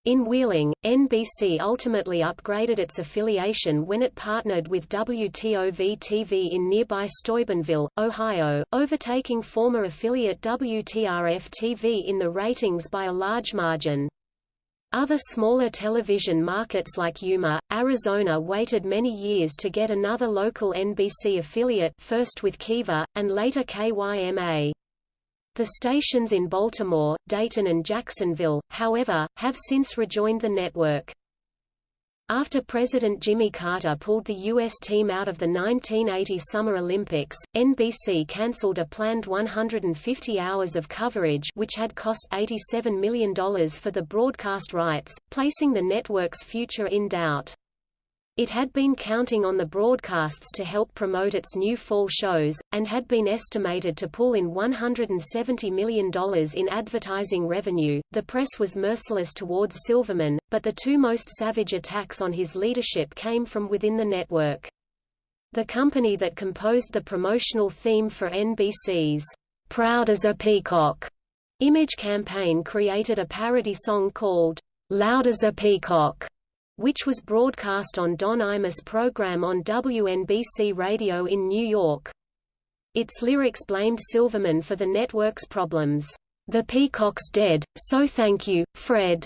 In Wheeling, NBC ultimately upgraded its affiliation when it partnered with WTOV-TV in nearby Steubenville, Ohio, overtaking former affiliate WTRF-TV in the ratings by a large margin. Other smaller television markets like Yuma, Arizona waited many years to get another local NBC affiliate first with Kiva, and later KYMA. The stations in Baltimore, Dayton and Jacksonville, however, have since rejoined the network. After President Jimmy Carter pulled the U.S. team out of the 1980 Summer Olympics, NBC canceled a planned 150 hours of coverage which had cost $87 million for the broadcast rights, placing the network's future in doubt. It had been counting on the broadcasts to help promote its new fall shows, and had been estimated to pull in $170 million in advertising revenue. The press was merciless towards Silverman, but the two most savage attacks on his leadership came from within the network. The company that composed the promotional theme for NBC's Proud as a Peacock image campaign created a parody song called Loud as a Peacock which was broadcast on Don Imus' program on WNBC Radio in New York. Its lyrics blamed Silverman for the network's problems. The peacock's dead, so thank you, Fred.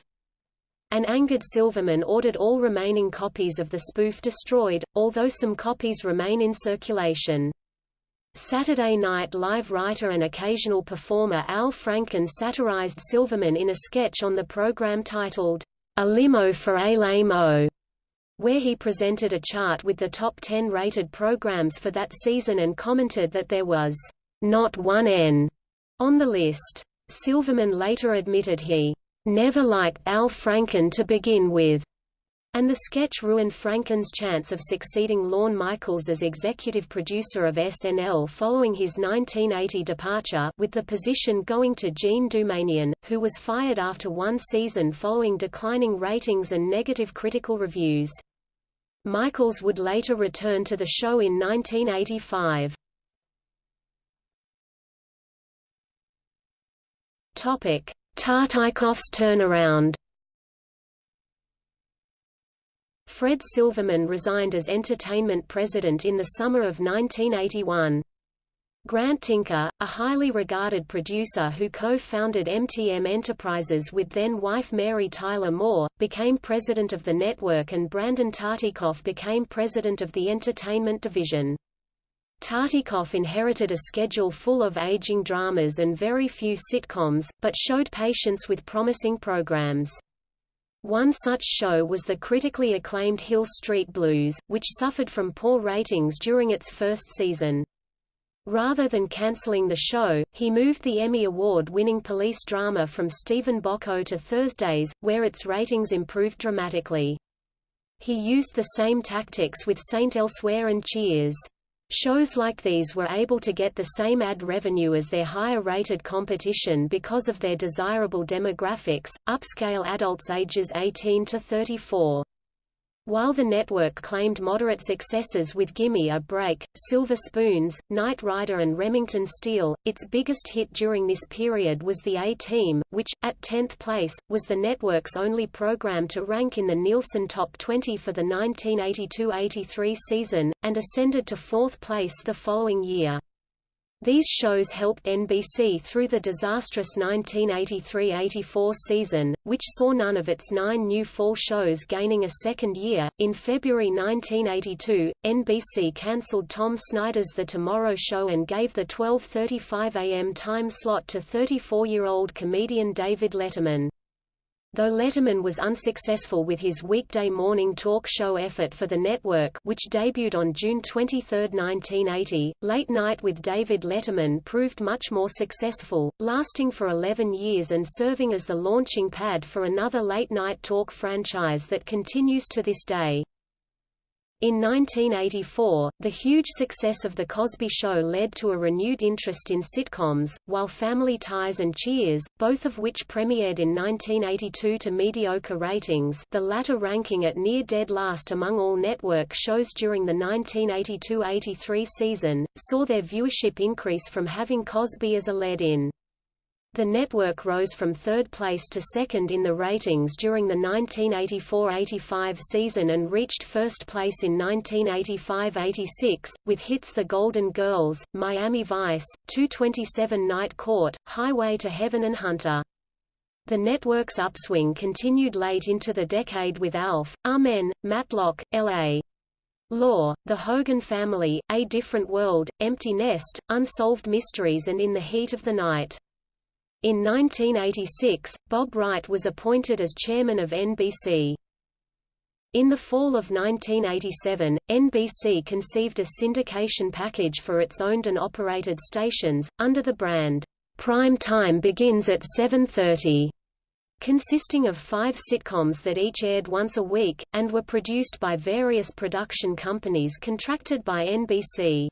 An angered Silverman ordered all remaining copies of the spoof destroyed, although some copies remain in circulation. Saturday Night Live writer and occasional performer Al Franken satirized Silverman in a sketch on the program titled, a Limo for a Lamo, where he presented a chart with the top 10 rated programs for that season and commented that there was not one N on the list. Silverman later admitted he never liked Al Franken to begin with, and the sketch ruined Franken's chance of succeeding Lorne Michaels as executive producer of SNL following his 1980 departure with the position going to Jean Doumanian, who was fired after one season following declining ratings and negative critical reviews. Michaels would later return to the show in 1985. Tartikoff's turnaround Fred Silverman resigned as entertainment president in the summer of 1981. Grant Tinker, a highly regarded producer who co-founded MTM Enterprises with then-wife Mary Tyler Moore, became president of the network and Brandon Tartikoff became president of the entertainment division. Tartikoff inherited a schedule full of aging dramas and very few sitcoms, but showed patience with promising programs. One such show was the critically acclaimed Hill Street Blues, which suffered from poor ratings during its first season. Rather than canceling the show, he moved the Emmy Award-winning police drama from Steven Bochco to Thursdays, where its ratings improved dramatically. He used the same tactics with Saint Elsewhere and Cheers. Shows like these were able to get the same ad revenue as their higher-rated competition because of their desirable demographics, upscale adults ages 18 to 34. While the network claimed moderate successes with Gimme a Break, Silver Spoons, Knight Rider and Remington Steele, its biggest hit during this period was The A-Team, which, at 10th place, was the network's only program to rank in the Nielsen Top 20 for the 1982–83 season, and ascended to fourth place the following year. These shows helped NBC through the disastrous 1983-84 season, which saw none of its nine new fall shows gaining a second year. In February 1982, NBC cancelled Tom Snyder's The Tomorrow Show and gave the 12:35 a.m. time slot to 34-year-old comedian David Letterman. Though Letterman was unsuccessful with his weekday morning talk show effort for the network which debuted on June 23, 1980, Late Night with David Letterman proved much more successful, lasting for 11 years and serving as the launching pad for another late-night talk franchise that continues to this day. In 1984, the huge success of The Cosby Show led to a renewed interest in sitcoms, while Family Ties and Cheers, both of which premiered in 1982 to mediocre ratings the latter ranking at near dead last among all network shows during the 1982–83 season, saw their viewership increase from having Cosby as a lead-in. The network rose from third place to second in the ratings during the 1984–85 season and reached first place in 1985–86, with hits The Golden Girls, Miami Vice, 227 Night Court, Highway to Heaven and Hunter. The network's upswing continued late into the decade with Alf, Amen, Matlock, L.A. Law, The Hogan Family, A Different World, Empty Nest, Unsolved Mysteries and In the Heat of the Night. In 1986, Bob Wright was appointed as chairman of NBC. In the fall of 1987, NBC conceived a syndication package for its owned and operated stations, under the brand, Prime Time Begins at 7.30, consisting of five sitcoms that each aired once a week, and were produced by various production companies contracted by NBC.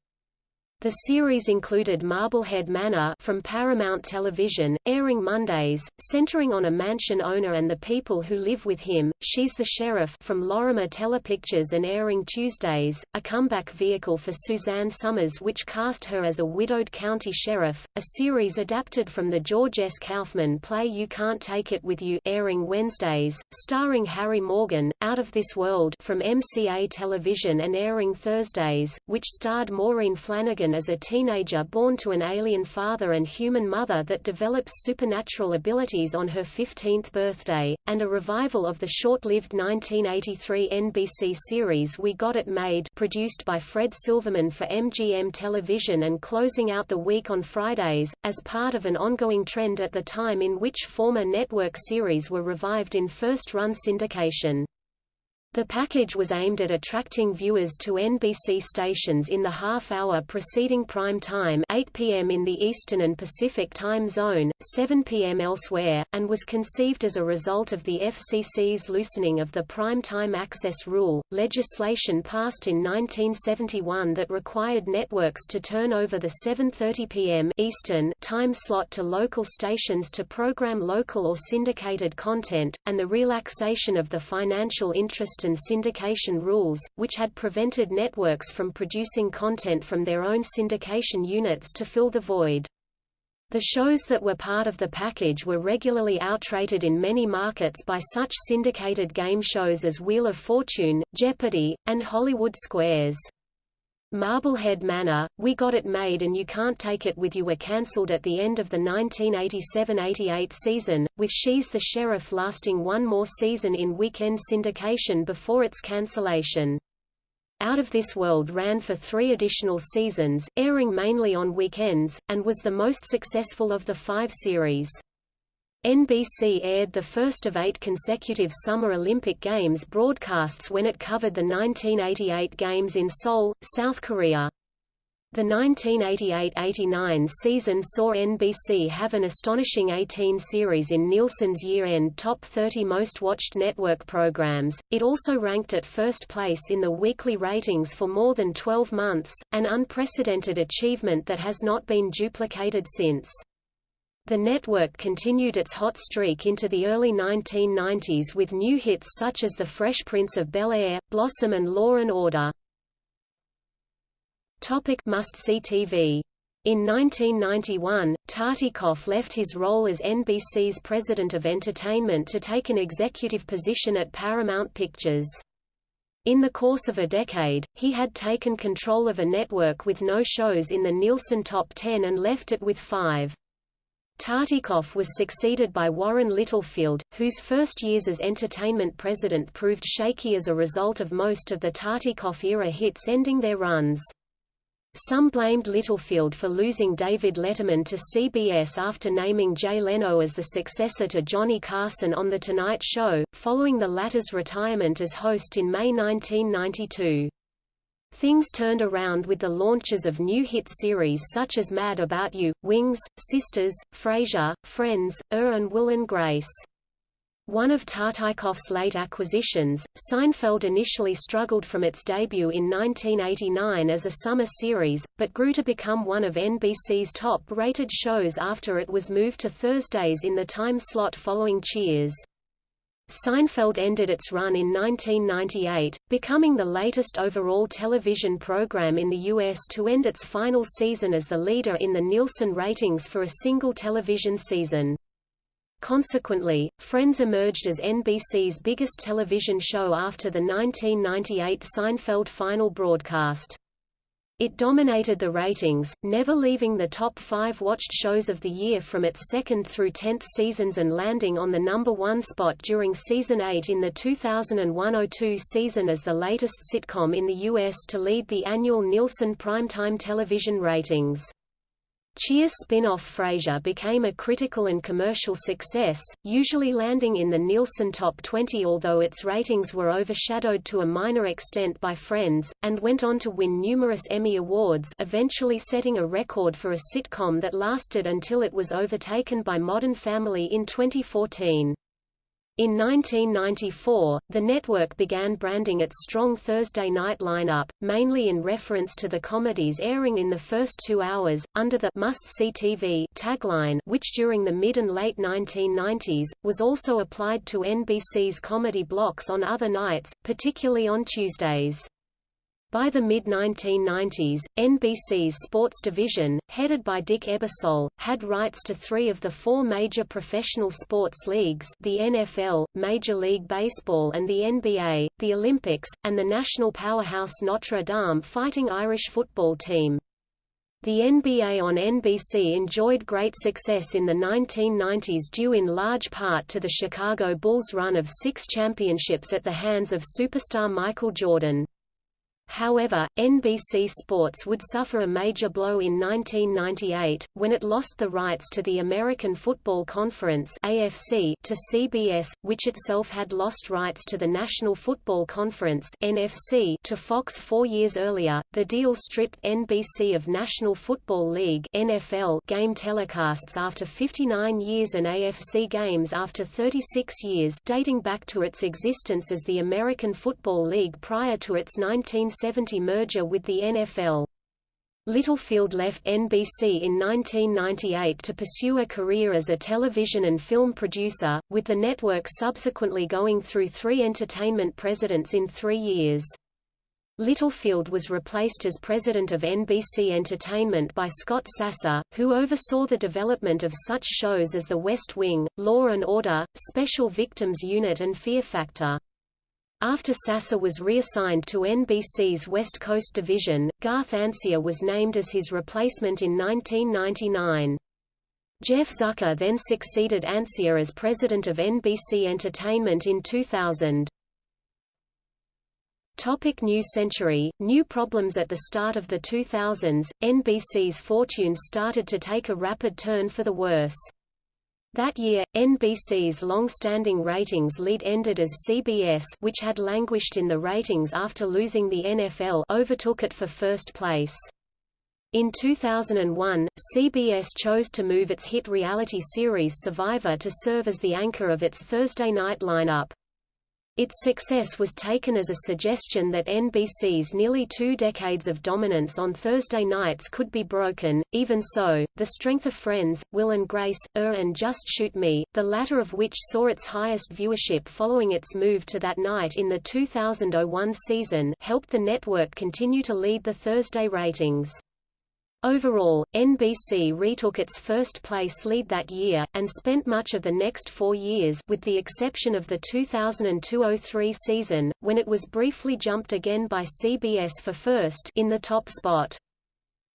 The series included Marblehead Manor from Paramount Television, airing Mondays, centering on a mansion owner and the people who live with him. She's the Sheriff from Lorimer Telepictures and airing Tuesdays, a comeback vehicle for Suzanne Somers which cast her as a widowed county sheriff, a series adapted from the George S. Kaufman play You Can't Take It With You airing Wednesdays, starring Harry Morgan, Out of This World from MCA Television and airing Thursdays, which starred Maureen Flanagan as a teenager born to an alien father and human mother that develops supernatural abilities on her 15th birthday, and a revival of the short-lived 1983 NBC series We Got It Made produced by Fred Silverman for MGM Television and closing out the week on Fridays, as part of an ongoing trend at the time in which former network series were revived in first-run syndication. The package was aimed at attracting viewers to NBC stations in the half-hour preceding prime time 8 p.m. in the Eastern and Pacific time zone, 7 p.m. elsewhere, and was conceived as a result of the FCC's loosening of the prime time access rule, legislation passed in 1971 that required networks to turn over the 7.30 p.m. Eastern time slot to local stations to program local or syndicated content, and the relaxation of the financial interest and syndication rules, which had prevented networks from producing content from their own syndication units to fill the void. The shows that were part of the package were regularly outrated in many markets by such syndicated game shows as Wheel of Fortune, Jeopardy! and Hollywood Squares. Marblehead Manor, We Got It Made and You Can't Take It With You were cancelled at the end of the 1987–88 season, with She's the Sheriff lasting one more season in weekend syndication before its cancellation. Out of This World ran for three additional seasons, airing mainly on weekends, and was the most successful of the five series. NBC aired the first of eight consecutive Summer Olympic Games broadcasts when it covered the 1988 Games in Seoul, South Korea. The 1988–89 season saw NBC have an astonishing 18 series in Nielsen's year-end top 30 most-watched network programs. It also ranked at first place in the weekly ratings for more than 12 months, an unprecedented achievement that has not been duplicated since. The network continued its hot streak into the early 1990s with new hits such as The Fresh Prince of Bel-Air, Blossom and Law and Order. Topic Must-see TV in 1991, Tartikoff left his role as NBC's president of entertainment to take an executive position at Paramount Pictures. In the course of a decade, he had taken control of a network with no shows in the Nielsen Top 10 and left it with five. Tartikoff was succeeded by Warren Littlefield, whose first years as entertainment president proved shaky as a result of most of the Tartikoff-era hits ending their runs. Some blamed Littlefield for losing David Letterman to CBS after naming Jay Leno as the successor to Johnny Carson on The Tonight Show, following the latter's retirement as host in May 1992. Things turned around with the launches of new hit series such as Mad About You, Wings, Sisters, Frasier, Friends, Er and Will and Grace. One of Tartikoff's late acquisitions, Seinfeld initially struggled from its debut in 1989 as a summer series, but grew to become one of NBC's top-rated shows after it was moved to Thursdays in the time slot following Cheers. Seinfeld ended its run in 1998, becoming the latest overall television program in the U.S. to end its final season as the leader in the Nielsen ratings for a single television season. Consequently, Friends emerged as NBC's biggest television show after the 1998 Seinfeld final broadcast. It dominated the ratings, never leaving the top five watched shows of the year from its second through tenth seasons and landing on the number one spot during season 8 in the 2001–02 season as the latest sitcom in the U.S. to lead the annual Nielsen primetime television ratings. Cheers spin-off Frasier became a critical and commercial success, usually landing in the Nielsen Top 20 although its ratings were overshadowed to a minor extent by Friends, and went on to win numerous Emmy Awards eventually setting a record for a sitcom that lasted until it was overtaken by Modern Family in 2014. In 1994, the network began branding its strong Thursday night lineup, mainly in reference to the comedies airing in the first two hours, under the must-see TV tagline which during the mid and late 1990s, was also applied to NBC's comedy blocks on other nights, particularly on Tuesdays. By the mid-1990s, NBC's sports division, headed by Dick Ebersol, had rights to three of the four major professional sports leagues the NFL, Major League Baseball and the NBA, the Olympics, and the national powerhouse Notre Dame Fighting Irish football team. The NBA on NBC enjoyed great success in the 1990s due in large part to the Chicago Bulls' run of six championships at the hands of superstar Michael Jordan. However, NBC Sports would suffer a major blow in 1998, when it lost the rights to the American Football Conference AFC to CBS, which itself had lost rights to the National Football Conference NFC to Fox four years earlier. The deal stripped NBC of National Football League NFL game telecasts after 59 years and AFC games after 36 years dating back to its existence as the American Football League prior to its 19 1970 merger with the NFL. Littlefield left NBC in 1998 to pursue a career as a television and film producer, with the network subsequently going through three entertainment presidents in three years. Littlefield was replaced as president of NBC Entertainment by Scott Sassa, who oversaw the development of such shows as The West Wing, Law Order, Special Victims Unit and Fear Factor. After Sassa was reassigned to NBC's West Coast division, Garth Ancier was named as his replacement in 1999. Jeff Zucker then succeeded Ancier as president of NBC Entertainment in 2000. Topic New Century New problems At the start of the 2000s, NBC's fortunes started to take a rapid turn for the worse. That year, NBC's long-standing ratings lead ended as CBS which had languished in the ratings after losing the NFL overtook it for first place. In 2001, CBS chose to move its hit reality series Survivor to serve as the anchor of its Thursday night lineup. Its success was taken as a suggestion that NBC's nearly two decades of dominance on Thursday nights could be broken. Even so, the strength of Friends, Will and Grace, Er and Just Shoot Me, the latter of which saw its highest viewership following its move to that night in the 2001 season, helped the network continue to lead the Thursday ratings. Overall, NBC retook its first place lead that year, and spent much of the next four years with the exception of the 2002–03 season, when it was briefly jumped again by CBS for first in the top spot.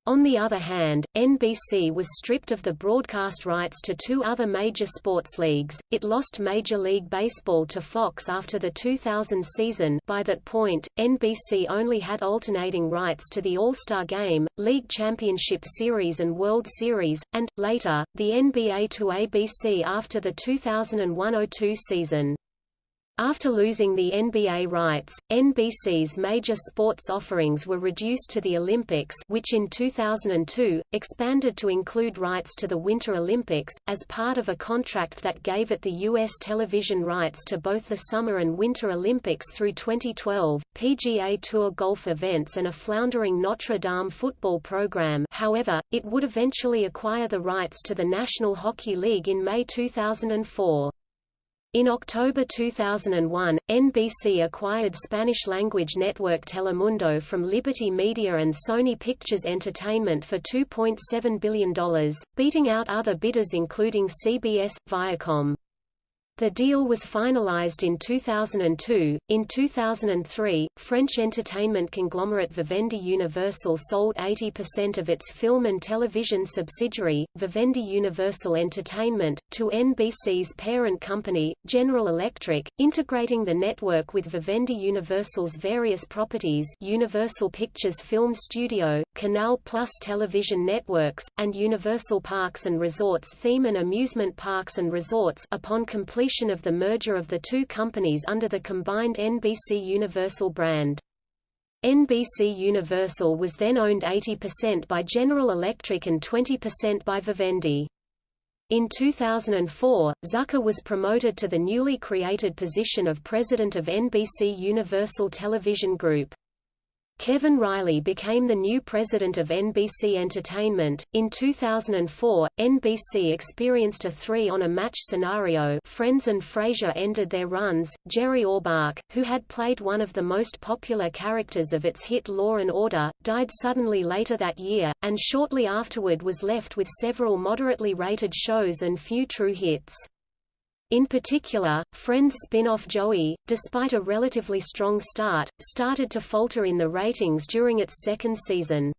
On the other hand, NBC was stripped of the broadcast rights to two other major sports leagues. It lost Major League Baseball to Fox after the 2000 season. By that point, NBC only had alternating rights to the All-Star Game, League Championship Series and World Series, and later, the NBA to ABC after the 2001-02 season. After losing the NBA rights, NBC's major sports offerings were reduced to the Olympics which in 2002, expanded to include rights to the Winter Olympics, as part of a contract that gave it the U.S. television rights to both the Summer and Winter Olympics through 2012, PGA Tour golf events and a floundering Notre Dame football program however, it would eventually acquire the rights to the National Hockey League in May 2004. In October 2001, NBC acquired Spanish-language network Telemundo from Liberty Media and Sony Pictures Entertainment for $2.7 billion, beating out other bidders including CBS, Viacom. The deal was finalized in 2002. In 2003, French entertainment conglomerate Vivendi Universal sold 80% of its film and television subsidiary, Vivendi Universal Entertainment, to NBC's parent company, General Electric, integrating the network with Vivendi Universal's various properties Universal Pictures Film Studio, Canal Plus television networks, and Universal Parks and Resorts theme and amusement parks and resorts upon completion of the merger of the two companies under the combined NBC Universal brand. NBC Universal was then owned 80% by General Electric and 20% by Vivendi. In 2004, Zucker was promoted to the newly created position of president of NBC Universal Television Group. Kevin Reilly became the new president of NBC Entertainment. In 2004, NBC experienced a three on a match scenario. Friends and Frasier ended their runs. Jerry Orbach, who had played one of the most popular characters of its hit Law and Order, died suddenly later that year, and shortly afterward was left with several moderately rated shows and few true hits. In particular, Friends spin-off Joey, despite a relatively strong start, started to falter in the ratings during its second season.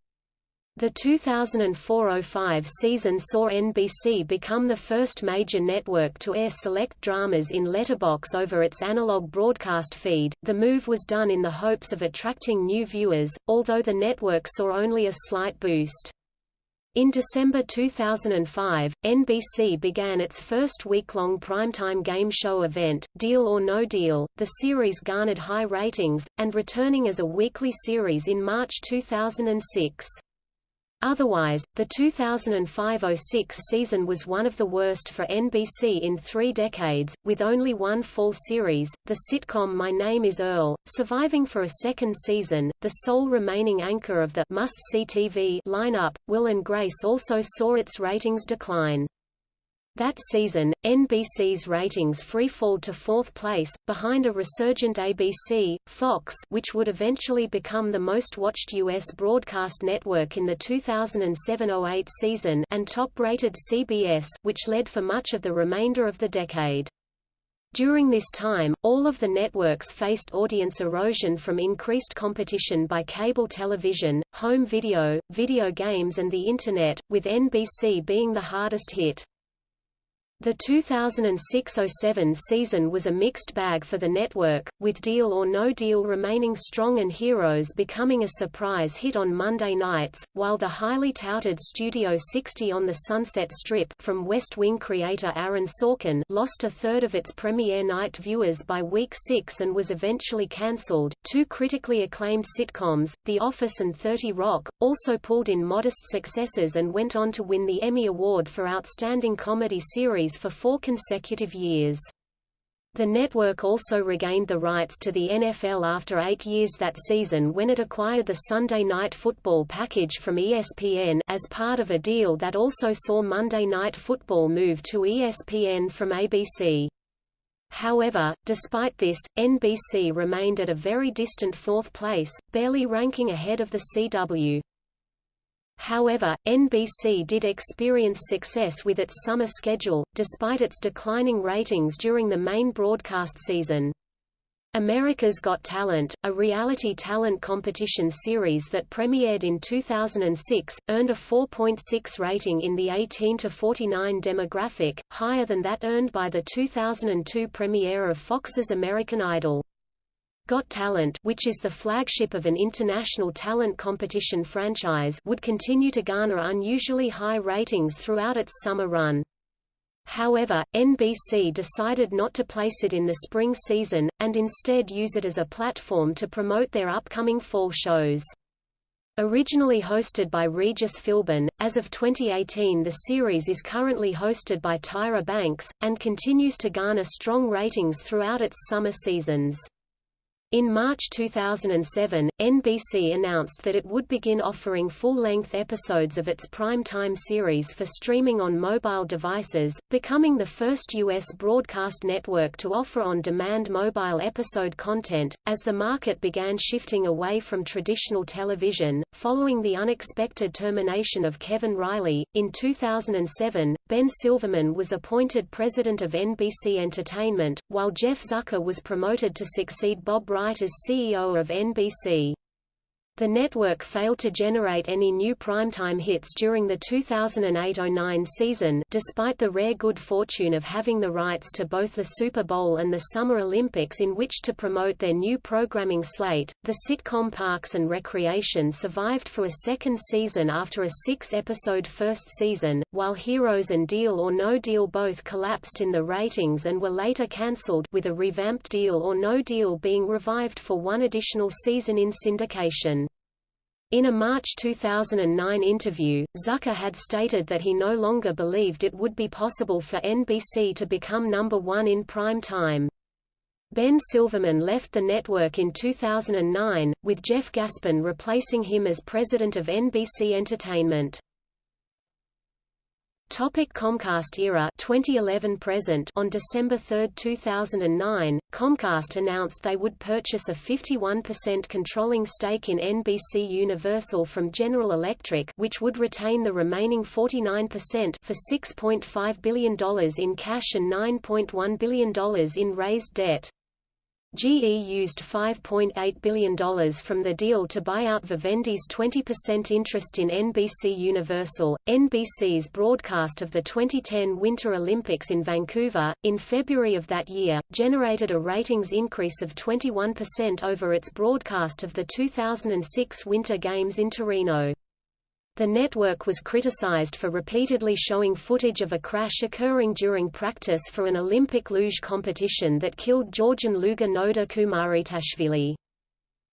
The 2004–05 season saw NBC become the first major network to air select dramas in letterbox over its analog broadcast feed. The move was done in the hopes of attracting new viewers, although the network saw only a slight boost. In December 2005, NBC began its first week-long primetime game show event, Deal or No Deal. The series garnered high ratings, and returning as a weekly series in March 2006. Otherwise, the 2005–06 season was one of the worst for NBC in three decades, with only one full series, the sitcom My Name is Earl, surviving for a second season. The sole remaining anchor of the must-see TV lineup, Will and Grace also saw its ratings decline. That season, NBC's ratings freefalled to fourth place, behind a resurgent ABC, Fox which would eventually become the most-watched U.S. broadcast network in the 2007–08 season and top-rated CBS which led for much of the remainder of the decade. During this time, all of the networks faced audience erosion from increased competition by cable television, home video, video games and the Internet, with NBC being the hardest hit. The 2006–07 season was a mixed bag for the network, with Deal or No Deal remaining strong and Heroes becoming a surprise hit on Monday nights, while the highly touted Studio 60 on the Sunset Strip from West Wing creator Aaron Sorkin lost a third of its premiere night viewers by week 6 and was eventually cancelled. Two critically acclaimed sitcoms, The Office and 30 Rock, also pulled in modest successes and went on to win the Emmy Award for Outstanding Comedy Series for four consecutive years. The network also regained the rights to the NFL after eight years that season when it acquired the Sunday Night Football package from ESPN as part of a deal that also saw Monday Night Football move to ESPN from ABC. However, despite this, NBC remained at a very distant fourth place, barely ranking ahead of the CW. However, NBC did experience success with its summer schedule, despite its declining ratings during the main broadcast season. America's Got Talent, a reality talent competition series that premiered in 2006, earned a 4.6 rating in the 18 to 49 demographic, higher than that earned by the 2002 premiere of Fox's American Idol. Got Talent which is the flagship of an international talent competition franchise would continue to garner unusually high ratings throughout its summer run. However, NBC decided not to place it in the spring season, and instead use it as a platform to promote their upcoming fall shows. Originally hosted by Regis Philbin, as of 2018 the series is currently hosted by Tyra Banks, and continues to garner strong ratings throughout its summer seasons. In March 2007, NBC announced that it would begin offering full-length episodes of its prime-time series for streaming on mobile devices, becoming the first U.S. broadcast network to offer on-demand mobile episode content, as the market began shifting away from traditional television. Following the unexpected termination of Kevin Reilly, in 2007, Ben Silverman was appointed president of NBC Entertainment, while Jeff Zucker was promoted to succeed Bob Wright as CEO of NBC. The network failed to generate any new primetime hits during the 2008–09 season despite the rare good fortune of having the rights to both the Super Bowl and the Summer Olympics in which to promote their new programming slate. The sitcom Parks and Recreation survived for a second season after a six-episode first season, while Heroes and Deal or No Deal both collapsed in the ratings and were later cancelled with a revamped Deal or No Deal being revived for one additional season in syndication. In a March 2009 interview, Zucker had stated that he no longer believed it would be possible for NBC to become number one in prime time. Ben Silverman left the network in 2009, with Jeff Gaspin replacing him as president of NBC Entertainment. Topic Comcast era 2011 present On December 3, 2009, Comcast announced they would purchase a 51% controlling stake in NBC Universal from General Electric which would retain the remaining 49% for $6.5 billion in cash and $9.1 billion in raised debt. GE used $5.8 billion from the deal to buy out Vivendi's 20% interest in NBC Universal. NBC's broadcast of the 2010 Winter Olympics in Vancouver, in February of that year, generated a ratings increase of 21% over its broadcast of the 2006 Winter Games in Torino. The network was criticized for repeatedly showing footage of a crash occurring during practice for an Olympic luge competition that killed Georgian luger Nodar Kumaritashvili.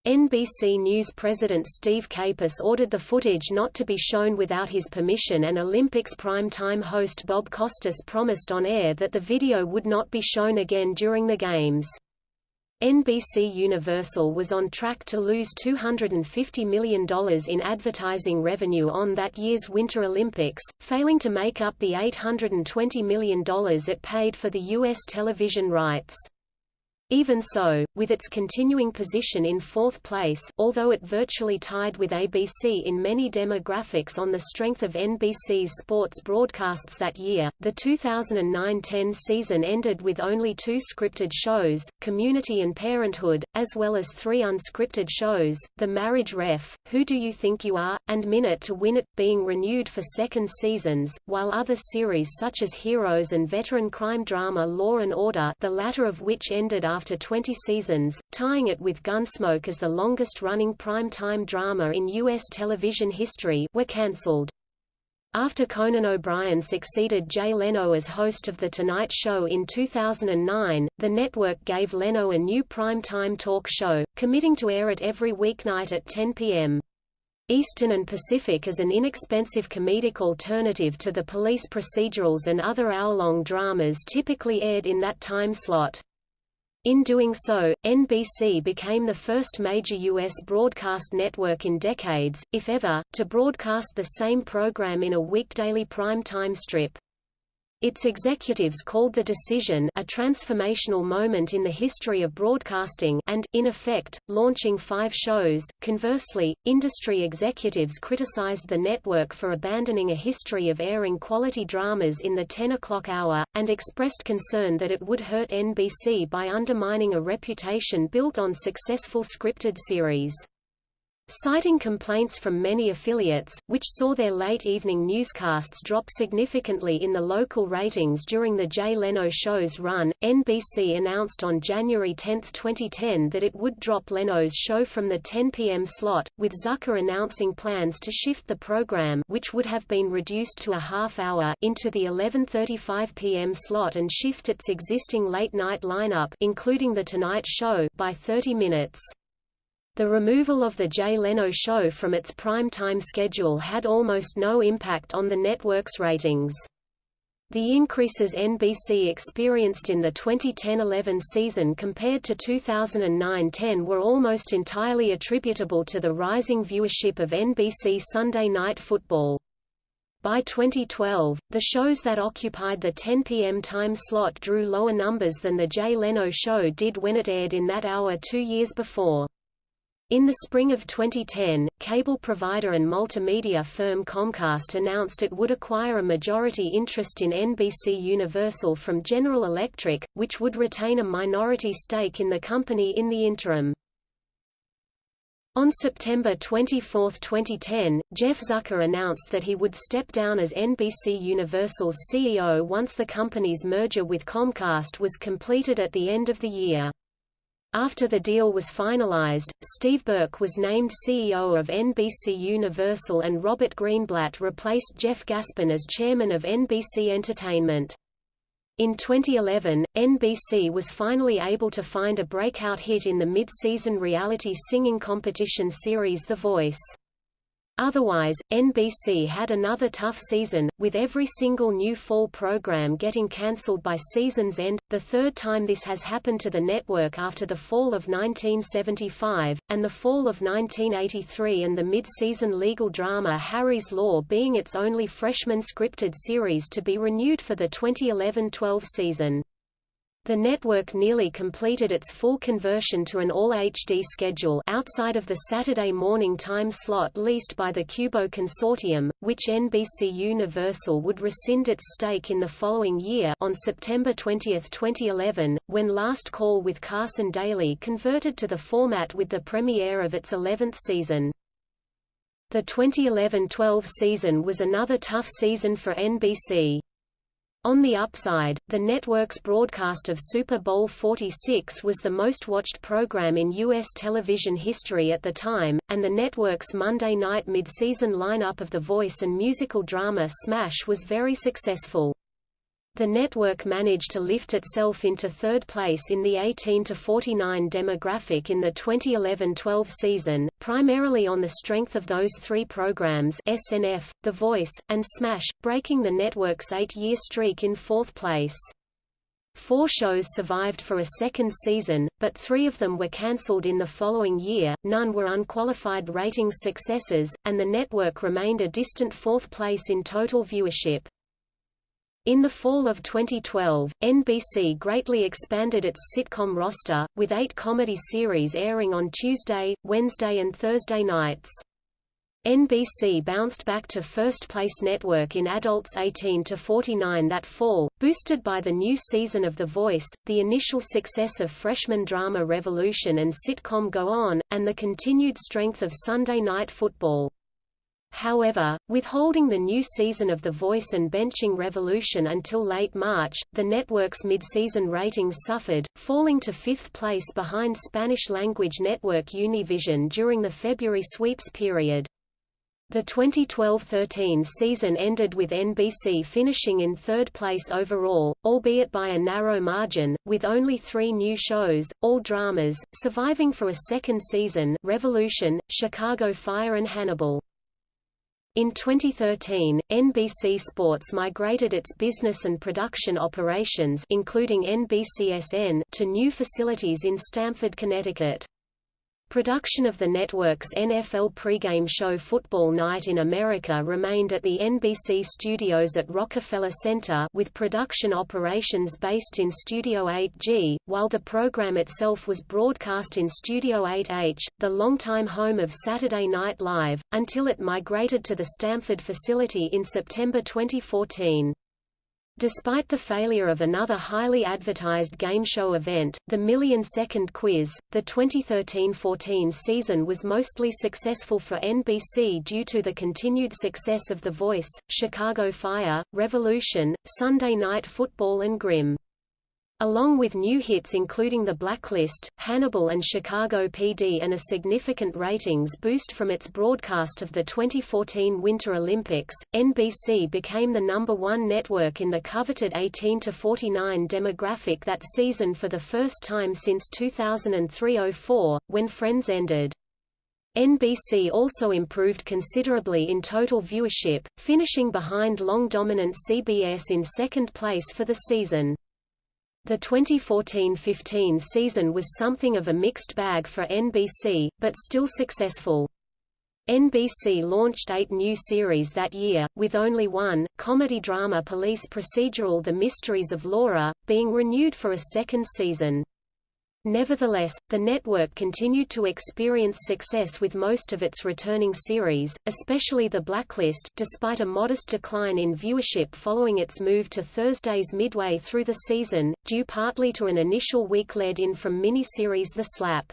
NBC News president Steve Capus ordered the footage not to be shown without his permission and Olympics prime-time host Bob Costas promised on air that the video would not be shown again during the Games. NBC Universal was on track to lose $250 million in advertising revenue on that year's Winter Olympics, failing to make up the $820 million it paid for the U.S. television rights. Even so, with its continuing position in fourth place although it virtually tied with ABC in many demographics on the strength of NBC's sports broadcasts that year, the 2009–10 season ended with only two scripted shows, Community and Parenthood, as well as three unscripted shows, The Marriage Ref, Who Do You Think You Are, and Minute to Win It, being renewed for second seasons, while other series such as Heroes and veteran crime drama Law and Order the latter of which ended after after 20 seasons, tying it with Gunsmoke as the longest-running prime-time drama in U.S. television history, were cancelled. After Conan O'Brien succeeded Jay Leno as host of The Tonight Show in 2009, the network gave Leno a new prime-time talk show, committing to air it every weeknight at 10 p.m. Eastern and Pacific as an inexpensive comedic alternative to the police procedurals and other hour-long dramas typically aired in that time slot. In doing so, NBC became the first major U.S. broadcast network in decades, if ever, to broadcast the same program in a weekdaily prime-time strip. Its executives called the decision a transformational moment in the history of broadcasting and, in effect, launching five shows. Conversely, industry executives criticized the network for abandoning a history of airing quality dramas in the 10 o'clock hour, and expressed concern that it would hurt NBC by undermining a reputation built on successful scripted series. Citing complaints from many affiliates, which saw their late-evening newscasts drop significantly in the local ratings during the Jay Leno show's run, NBC announced on January 10, 2010 that it would drop Leno's show from the 10 p.m. slot, with Zucker announcing plans to shift the program which would have been reduced to a half-hour into the 11.35 p.m. slot and shift its existing late-night lineup including The Tonight Show by 30 minutes. The removal of The Jay Leno Show from its prime-time schedule had almost no impact on the network's ratings. The increases NBC experienced in the 2010–11 season compared to 2009–10 were almost entirely attributable to the rising viewership of NBC Sunday Night Football. By 2012, the shows that occupied the 10 p.m. time slot drew lower numbers than The Jay Leno Show did when it aired in that hour two years before. In the spring of 2010, cable provider and multimedia firm Comcast announced it would acquire a majority interest in NBC Universal from General Electric, which would retain a minority stake in the company in the interim. On September 24, 2010, Jeff Zucker announced that he would step down as NBC Universal's CEO once the company's merger with Comcast was completed at the end of the year. After the deal was finalized, Steve Burke was named CEO of NBC Universal and Robert Greenblatt replaced Jeff Gaspin as chairman of NBC Entertainment. In 2011, NBC was finally able to find a breakout hit in the mid-season reality singing competition series The Voice. Otherwise, NBC had another tough season, with every single new fall program getting cancelled by season's end, the third time this has happened to the network after the fall of 1975, and the fall of 1983 and the mid-season legal drama Harry's Law being its only freshman scripted series to be renewed for the 2011-12 season. The network nearly completed its full conversion to an all-HD schedule outside of the Saturday morning time slot leased by the Qubo Consortium, which NBC Universal would rescind its stake in the following year on September 20, 2011, when Last Call with Carson Daly converted to the format with the premiere of its 11th season. The 2011-12 season was another tough season for NBC. On the upside, the network's broadcast of Super Bowl 46 was the most watched program in U.S. television history at the time, and the network's Monday night mid-season lineup of The Voice and musical drama Smash was very successful. The network managed to lift itself into third place in the 18 to 49 demographic in the 2011-12 season, primarily on the strength of those three programs SNF, The Voice, and Smash, breaking the network's eight-year streak in fourth place. Four shows survived for a second season, but three of them were cancelled in the following year, none were unqualified ratings successes, and the network remained a distant fourth place in total viewership. In the fall of 2012, NBC greatly expanded its sitcom roster, with eight comedy series airing on Tuesday, Wednesday and Thursday nights. NBC bounced back to first-place network in adults 18 to 49 that fall, boosted by the new season of The Voice, the initial success of freshman drama Revolution and sitcom Go On, and the continued strength of Sunday Night Football. However, withholding the new season of The Voice and benching Revolution until late March, the network's mid-season ratings suffered, falling to fifth place behind Spanish-language network Univision during the February sweeps period. The 2012–13 season ended with NBC finishing in third place overall, albeit by a narrow margin, with only three new shows, all dramas, surviving for a second season Revolution, Chicago Fire and Hannibal. In 2013, NBC Sports migrated its business and production operations including NBCSN to new facilities in Stamford, Connecticut. Production of the network's NFL pregame show Football Night in America remained at the NBC studios at Rockefeller Center with production operations based in Studio 8G, while the program itself was broadcast in Studio 8H, the longtime home of Saturday Night Live, until it migrated to the Stamford facility in September 2014. Despite the failure of another highly advertised game show event, the Million Second Quiz, the 2013–14 season was mostly successful for NBC due to the continued success of The Voice, Chicago Fire, Revolution, Sunday Night Football and Grimm. Along with new hits including The Blacklist, Hannibal and Chicago PD and a significant ratings boost from its broadcast of the 2014 Winter Olympics, NBC became the number one network in the coveted 18-49 demographic that season for the first time since 2003–04, when Friends ended. NBC also improved considerably in total viewership, finishing behind long-dominant CBS in second place for the season. The 2014–15 season was something of a mixed bag for NBC, but still successful. NBC launched eight new series that year, with only one, comedy-drama police procedural The Mysteries of Laura, being renewed for a second season. Nevertheless, the network continued to experience success with most of its returning series, especially The Blacklist despite a modest decline in viewership following its move to Thursdays midway through the season, due partly to an initial week lead-in from miniseries The Slap.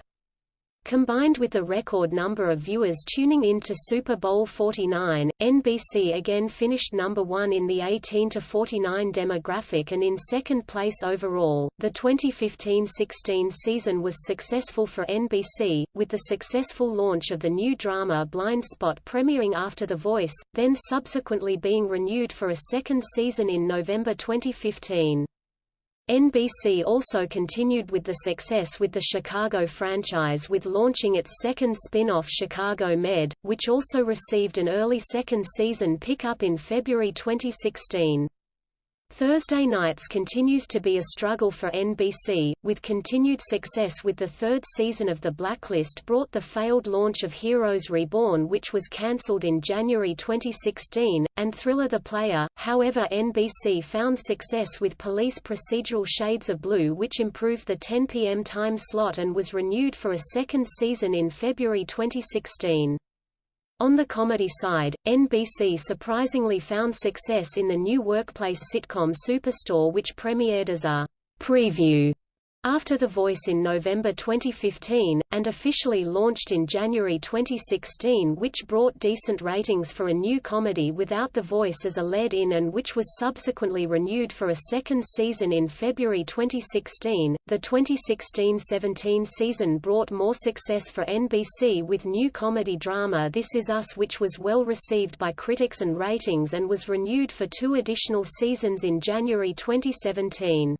Combined with the record number of viewers tuning in to Super Bowl 49, NBC again finished number one in the 18 to 49 demographic and in second place overall. The 2015-16 season was successful for NBC, with the successful launch of the new drama Blind Spot premiering after The Voice, then subsequently being renewed for a second season in November 2015. NBC also continued with the success with the Chicago franchise with launching its second spin-off Chicago Med, which also received an early second season pickup in February 2016. Thursday nights continues to be a struggle for NBC, with continued success with the third season of The Blacklist brought the failed launch of Heroes Reborn which was cancelled in January 2016, and Thriller the Player, however NBC found success with police procedural Shades of Blue which improved the 10 p.m. time slot and was renewed for a second season in February 2016. On the comedy side, NBC surprisingly found success in the new workplace sitcom Superstore which premiered as a preview after The Voice in November 2015, and officially launched in January 2016 which brought decent ratings for a new comedy without The Voice as a lead-in and which was subsequently renewed for a second season in February 2016. The 2016-17 season brought more success for NBC with new comedy drama This Is Us which was well received by critics and ratings and was renewed for two additional seasons in January 2017.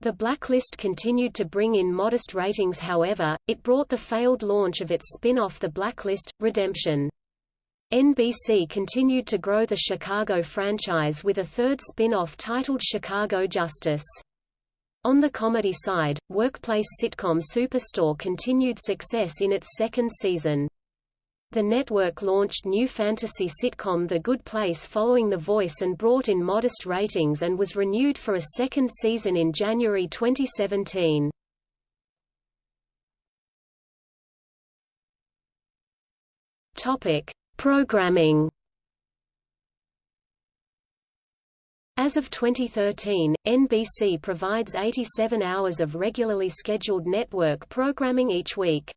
The Blacklist continued to bring in modest ratings however, it brought the failed launch of its spin-off The Blacklist, Redemption. NBC continued to grow the Chicago franchise with a third spin-off titled Chicago Justice. On the comedy side, workplace sitcom Superstore continued success in its second season. The network launched new fantasy sitcom The Good Place following The Voice and brought in modest ratings and was renewed for a second season in January 2017. Topic: Programming. As of 2013, NBC provides 87 hours of regularly scheduled network programming each week.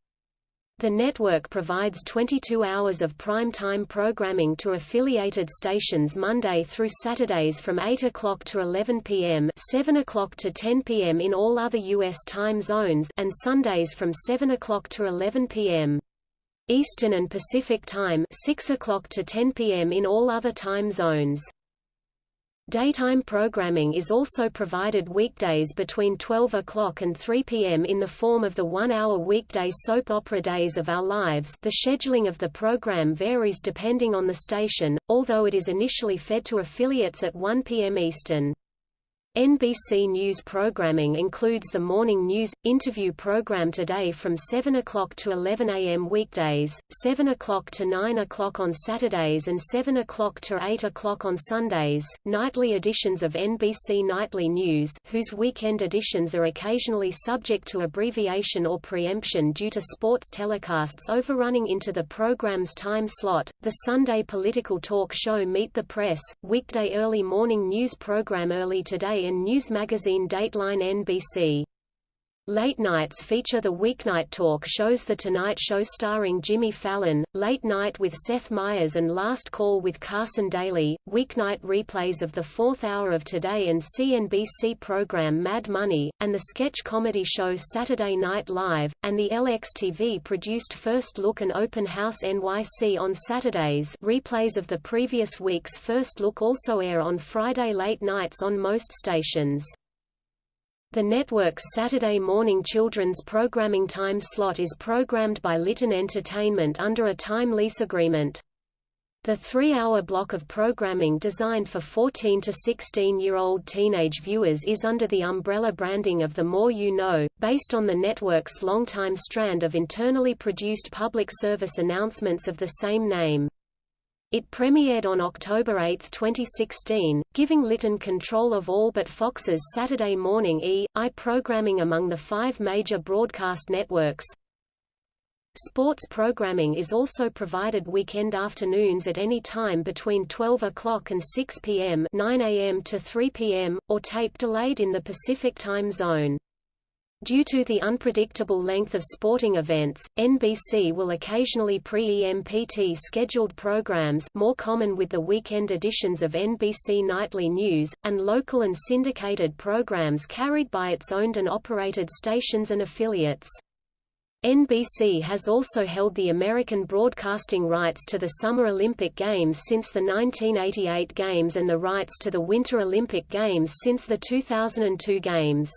The network provides 22 hours of prime-time programming to affiliated stations Monday through Saturdays from 8 o'clock to 11 p.m. 7 o'clock to 10 p.m. in all other U.S. time zones and Sundays from 7 o'clock to 11 p.m. Eastern and Pacific Time 6 o'clock to 10 p.m. in all other time zones. Daytime programming is also provided weekdays between 12 o'clock and 3 p.m. in the form of the one-hour weekday soap opera Days of Our Lives the scheduling of the program varies depending on the station, although it is initially fed to affiliates at 1 p.m. Eastern. NBC News programming includes the morning news, interview program Today from 7 o'clock to 11 a.m. weekdays, 7 o'clock to 9 o'clock on Saturdays and 7 o'clock to 8 o'clock on Sundays, nightly editions of NBC Nightly News whose weekend editions are occasionally subject to abbreviation or preemption due to sports telecasts overrunning into the program's time slot, the Sunday political talk show Meet the Press, weekday early morning news program Early Today and news magazine Dateline NBC. Late nights feature the weeknight talk shows The Tonight Show starring Jimmy Fallon, Late Night with Seth Meyers and Last Call with Carson Daly, weeknight replays of the fourth hour of Today and CNBC program Mad Money, and the sketch comedy show Saturday Night Live, and the LXTV-produced First Look and Open House NYC on Saturdays replays of the previous week's First Look also air on Friday late nights on most stations. The network's Saturday morning children's programming time slot is programmed by Litton Entertainment under a time lease agreement. The three-hour block of programming designed for 14 to 16-year-old teenage viewers is under the umbrella branding of The More You Know, based on the network's longtime strand of internally produced public service announcements of the same name. It premiered on October 8, 2016, giving Litton control of all but Fox's Saturday morning E!, I programming among the five major broadcast networks. Sports programming is also provided weekend afternoons at any time between 12 o'clock and 6 p.m. 9 a.m. to 3 p.m., or tape delayed in the Pacific time zone. Due to the unpredictable length of sporting events, NBC will occasionally pre-EMPT scheduled programs more common with the weekend editions of NBC Nightly News, and local and syndicated programs carried by its owned and operated stations and affiliates. NBC has also held the American broadcasting rights to the Summer Olympic Games since the 1988 Games and the rights to the Winter Olympic Games since the 2002 Games.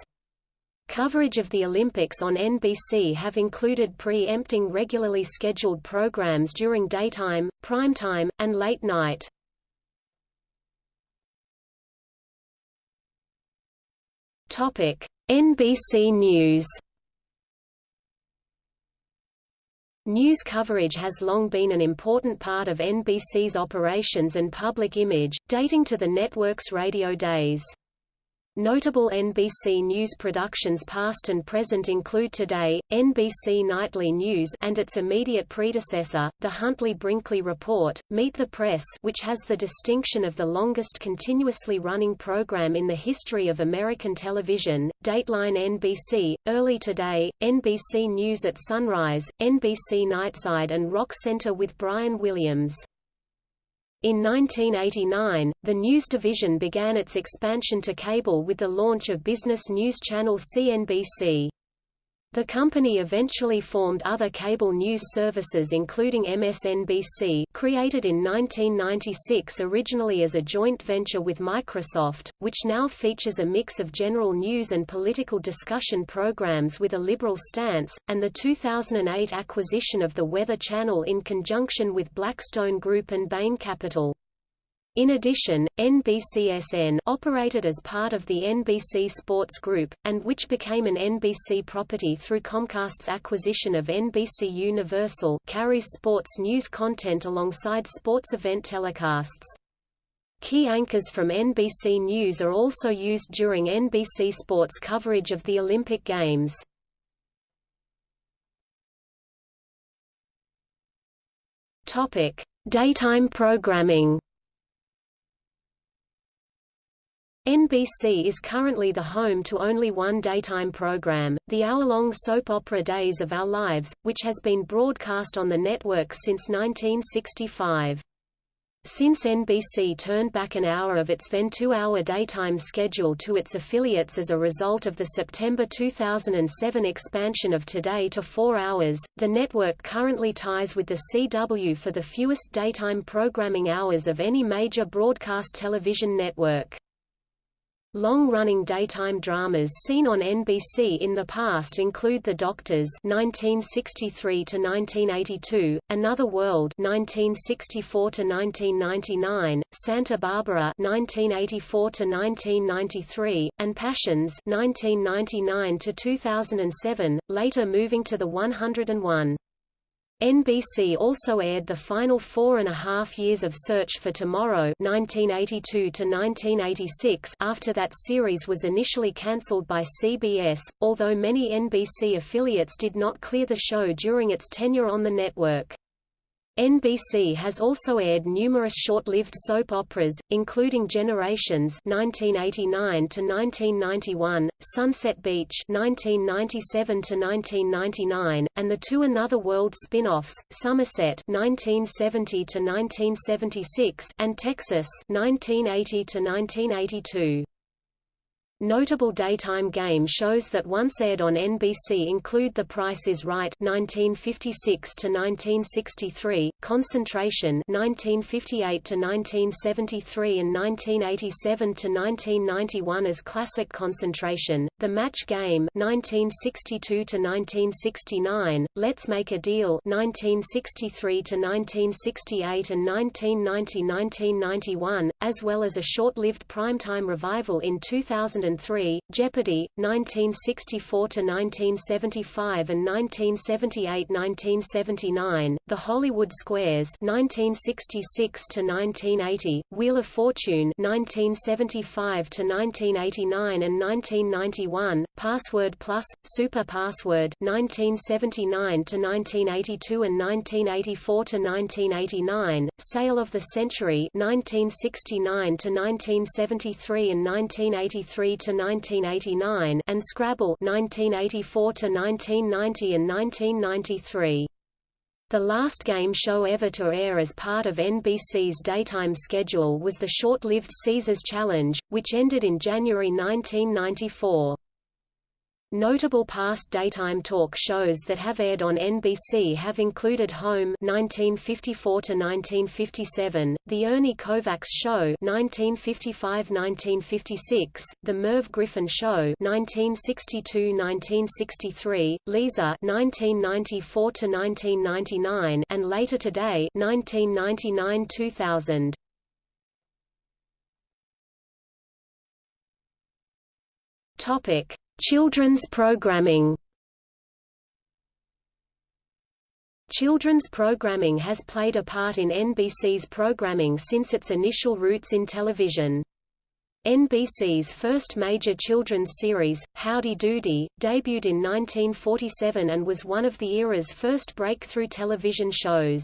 Coverage of the Olympics on NBC have included pre-empting regularly scheduled programs during daytime, primetime, and late night. NBC News News coverage has long been an important part of NBC's operations and public image, dating to the network's radio days. Notable NBC News productions past and present include Today, NBC Nightly News and its immediate predecessor, The Huntley-Brinkley Report, Meet the Press which has the distinction of the longest continuously running program in the history of American television, Dateline NBC, Early Today, NBC News at Sunrise, NBC Nightside and Rock Center with Brian Williams. In 1989, the news division began its expansion to cable with the launch of business news channel CNBC. The company eventually formed other cable news services including MSNBC created in 1996 originally as a joint venture with Microsoft, which now features a mix of general news and political discussion programs with a liberal stance, and the 2008 acquisition of the Weather Channel in conjunction with Blackstone Group and Bain Capital. In addition, NBCSN operated as part of the NBC Sports Group, and which became an NBC property through Comcast's acquisition of NBC Universal carries sports news content alongside sports event telecasts. Key anchors from NBC News are also used during NBC Sports coverage of the Olympic Games. Daytime programming NBC is currently the home to only one daytime program, the hour-long soap opera Days of Our Lives, which has been broadcast on the network since 1965. Since NBC turned back an hour of its then two-hour daytime schedule to its affiliates as a result of the September 2007 expansion of Today to four hours, the network currently ties with the CW for the fewest daytime programming hours of any major broadcast television network. Long-running daytime dramas seen on NBC in the past include The Doctors (1963–1982), Another World (1964–1999), Santa Barbara (1984–1993), and Passions (1999–2007), later moving to the 101. NBC also aired the final four and a half years of Search for Tomorrow 1982 after that series was initially cancelled by CBS, although many NBC affiliates did not clear the show during its tenure on the network. NBC has also aired numerous short-lived soap operas, including Generations (1989–1991), Sunset Beach (1997–1999), and the two Another World spin-offs, Somerset (1970–1976) and Texas (1980–1982). Notable daytime game shows that once aired on NBC include The Price is Right 1956 to 1963, Concentration 1958 to 1973 and 1987 to 1991 as Classic Concentration, The Match Game 1962 to 1969, Let's Make a Deal 1963 to 1968 and 1990–1991), as well as a short-lived primetime revival in 2000 2003, Jeopardy! 1964–1975 and 1978–1979, The Hollywood Squares 1966–1980, Wheel of Fortune 1975–1989 and 1991, Password Plus, Super Password 1979–1982 and 1984 to 1989, Sale of the Century 1969 to 1973 and 1983 to 1989 and Scrabble 1984 to 1990 and 1993. The last game show ever to air as part of NBC's daytime schedule was the short-lived Caesars Challenge, which ended in January 1994. Notable past daytime talk shows that have aired on NBC have included Home (1954–1957), The Ernie Kovacs Show (1955–1956), The Merv Griffin Show (1962–1963), Lisa (1994–1999), and Later Today (1999–2000). Topic. Children's programming Children's programming has played a part in NBC's programming since its initial roots in television. NBC's first major children's series, Howdy Doody, debuted in 1947 and was one of the era's first breakthrough television shows.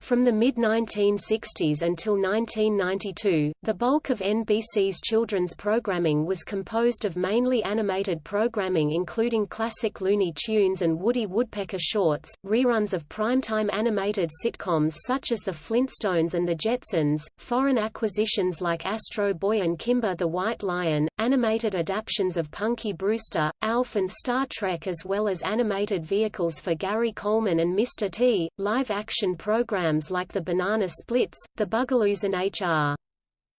From the mid-1960s until 1992, the bulk of NBC's children's programming was composed of mainly animated programming including classic Looney Tunes and Woody Woodpecker shorts, reruns of primetime animated sitcoms such as The Flintstones and The Jetsons, foreign acquisitions like Astro Boy and Kimba the White Lion, animated adaptations of Punky Brewster, Alf and Star Trek as well as animated vehicles for Gary Coleman and Mr. T, live-action programs programs like The Banana Splits, The Bugaloos and H.R.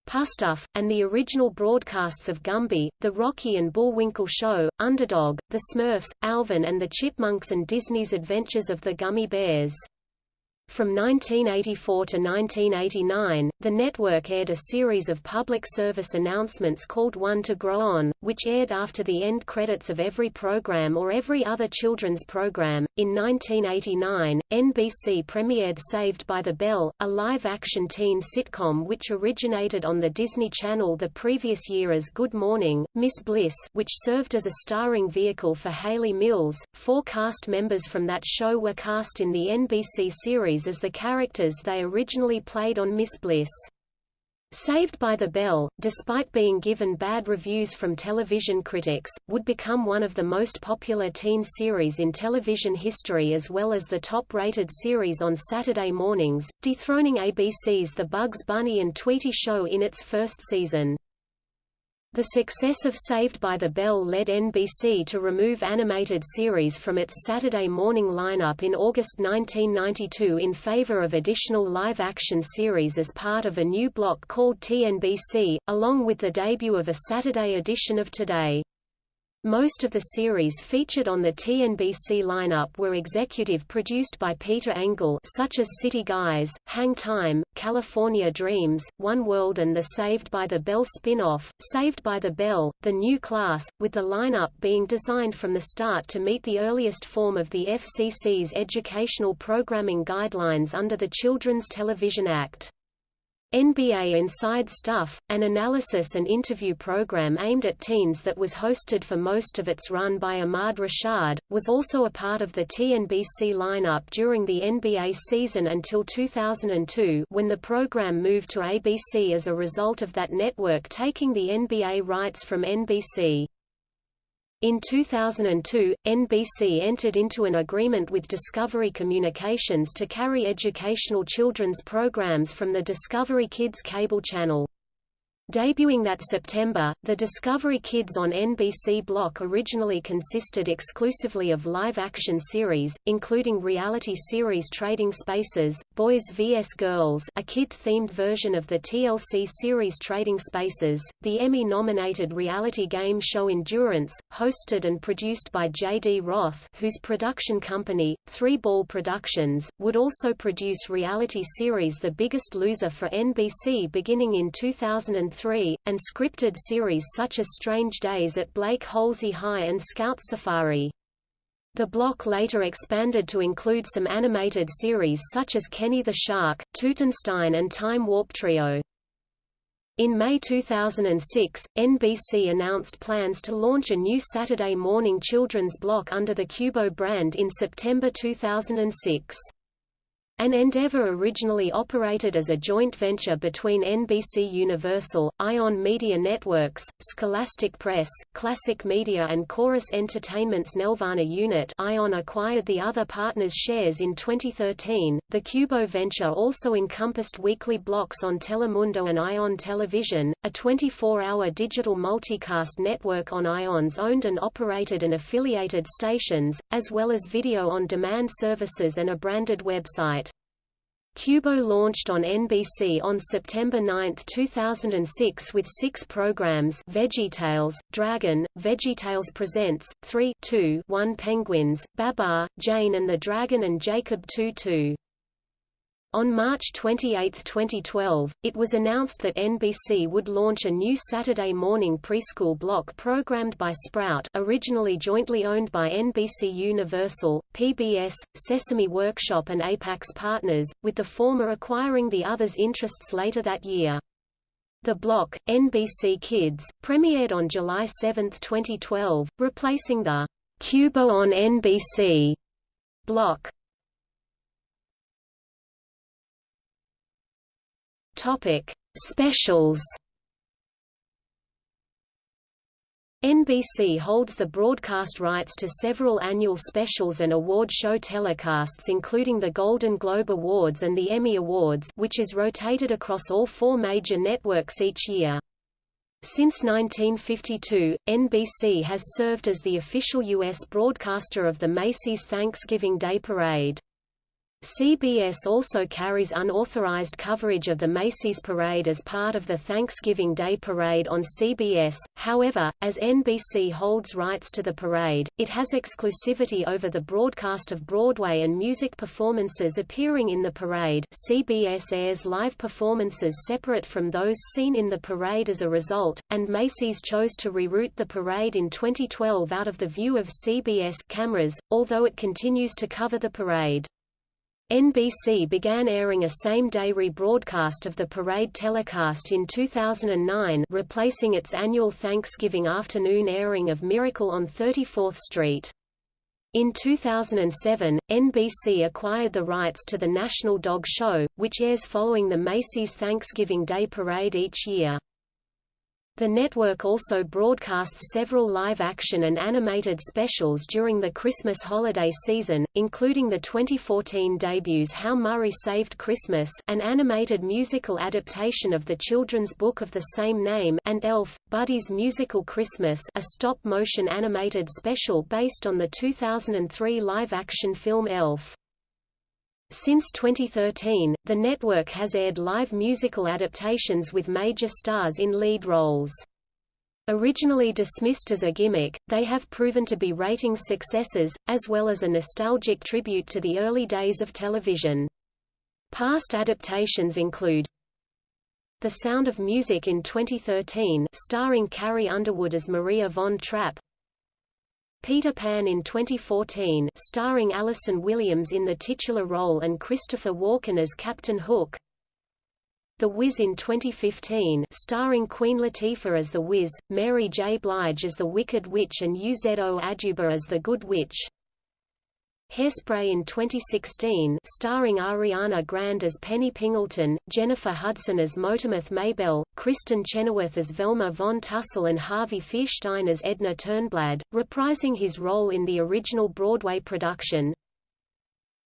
Pufnstuf, and the original broadcasts of Gumby, The Rocky and Bullwinkle Show, Underdog, The Smurfs, Alvin and the Chipmunks and Disney's Adventures of the Gummy Bears. From 1984 to 1989, the network aired a series of public service announcements called One to Grow On, which aired after the end credits of every program or every other children's program. In 1989, NBC premiered Saved by the Bell, a live-action teen sitcom which originated on the Disney Channel the previous year as Good Morning, Miss Bliss, which served as a starring vehicle for Hayley Mills. Four cast members from that show were cast in the NBC series as the characters they originally played on Miss Bliss. Saved by the Bell, despite being given bad reviews from television critics, would become one of the most popular teen series in television history as well as the top-rated series on Saturday mornings, dethroning ABC's The Bugs Bunny and Tweety Show in its first season. The success of Saved by the Bell led NBC to remove animated series from its Saturday morning lineup in August 1992 in favor of additional live-action series as part of a new block called TNBC, along with the debut of a Saturday edition of Today. Most of the series featured on the TNBC lineup were executive produced by Peter Engel such as City Guys, Hang Time, California Dreams, One World and the Saved by the Bell spin-off, Saved by the Bell, The New Class, with the lineup being designed from the start to meet the earliest form of the FCC's educational programming guidelines under the Children's Television Act. NBA Inside Stuff, an analysis and interview program aimed at teens that was hosted for most of its run by Ahmad Rashad, was also a part of the TNBC lineup during the NBA season until 2002 when the program moved to ABC as a result of that network taking the NBA rights from NBC. In 2002, NBC entered into an agreement with Discovery Communications to carry educational children's programs from the Discovery Kids cable channel. Debuting that September, the Discovery Kids on NBC block originally consisted exclusively of live-action series, including reality series Trading Spaces, Boys vs. Girls a kid-themed version of the TLC series Trading Spaces, the Emmy-nominated reality game show Endurance, hosted and produced by J.D. Roth whose production company, Three Ball Productions, would also produce reality series The Biggest Loser for NBC beginning in 2003 and scripted series such as Strange Days at Blake Holsey High and Scout Safari. The block later expanded to include some animated series such as Kenny the Shark, Tutenstein and Time Warp Trio. In May 2006, NBC announced plans to launch a new Saturday morning children's block under the Cubo brand in September 2006. An endeavor originally operated as a joint venture between NBC Universal, Ion Media Networks, Scholastic Press, Classic Media and Chorus Entertainment's Nelvana unit Ion acquired the other partners' shares in 2013. The Cubo venture also encompassed weekly blocks on Telemundo and Ion Television, a 24-hour digital multicast network on Ion's owned and operated and affiliated stations, as well as video-on-demand services and a branded website. Cubo launched on NBC on September 9, 2006 with six programs VeggieTales, Dragon, VeggieTales Presents, 3 2 1 Penguins, Babar, Jane and the Dragon and Jacob 2 2. On March 28, 2012, it was announced that NBC would launch a new Saturday morning preschool block programmed by Sprout originally jointly owned by NBC Universal, PBS, Sesame Workshop and Apax Partners, with the former acquiring the other's interests later that year. The block, NBC Kids, premiered on July 7, 2012, replacing the Cubo on NBC block. Topic: Specials. NBC holds the broadcast rights to several annual specials and award show telecasts including the Golden Globe Awards and the Emmy Awards which is rotated across all four major networks each year. Since 1952, NBC has served as the official U.S. broadcaster of the Macy's Thanksgiving Day Parade. CBS also carries unauthorized coverage of the Macy's Parade as part of the Thanksgiving Day Parade on CBS, however, as NBC holds rights to the parade, it has exclusivity over the broadcast of Broadway and music performances appearing in the parade CBS airs live performances separate from those seen in the parade as a result, and Macy's chose to reroute the parade in 2012 out of the view of CBS cameras, although it continues to cover the parade. NBC began airing a same-day rebroadcast of the parade telecast in 2009 replacing its annual Thanksgiving afternoon airing of Miracle on 34th Street. In 2007, NBC acquired the rights to the National Dog Show, which airs following the Macy's Thanksgiving Day Parade each year. The network also broadcasts several live-action and animated specials during the Christmas holiday season, including the 2014 debuts How Murray Saved Christmas an animated musical adaptation of the children's book of the same name and Elf, Buddy's Musical Christmas a stop-motion animated special based on the 2003 live-action film Elf. Since 2013, the network has aired live musical adaptations with major stars in lead roles. Originally dismissed as a gimmick, they have proven to be ratings successes, as well as a nostalgic tribute to the early days of television. Past adaptations include The Sound of Music in 2013 starring Carrie Underwood as Maria von Trapp Peter Pan in 2014 starring Allison Williams in the titular role and Christopher Walken as Captain Hook The Wiz in 2015 starring Queen Latifah as the Wiz, Mary J. Blige as the Wicked Witch and Uzo Aduba as the Good Witch Hairspray in 2016 starring Ariana Grande as Penny Pingleton, Jennifer Hudson as Motormouth Maybelle, Kristin Chenoweth as Velma von Tussle and Harvey Fierstein as Edna Turnblad, reprising his role in the original Broadway production.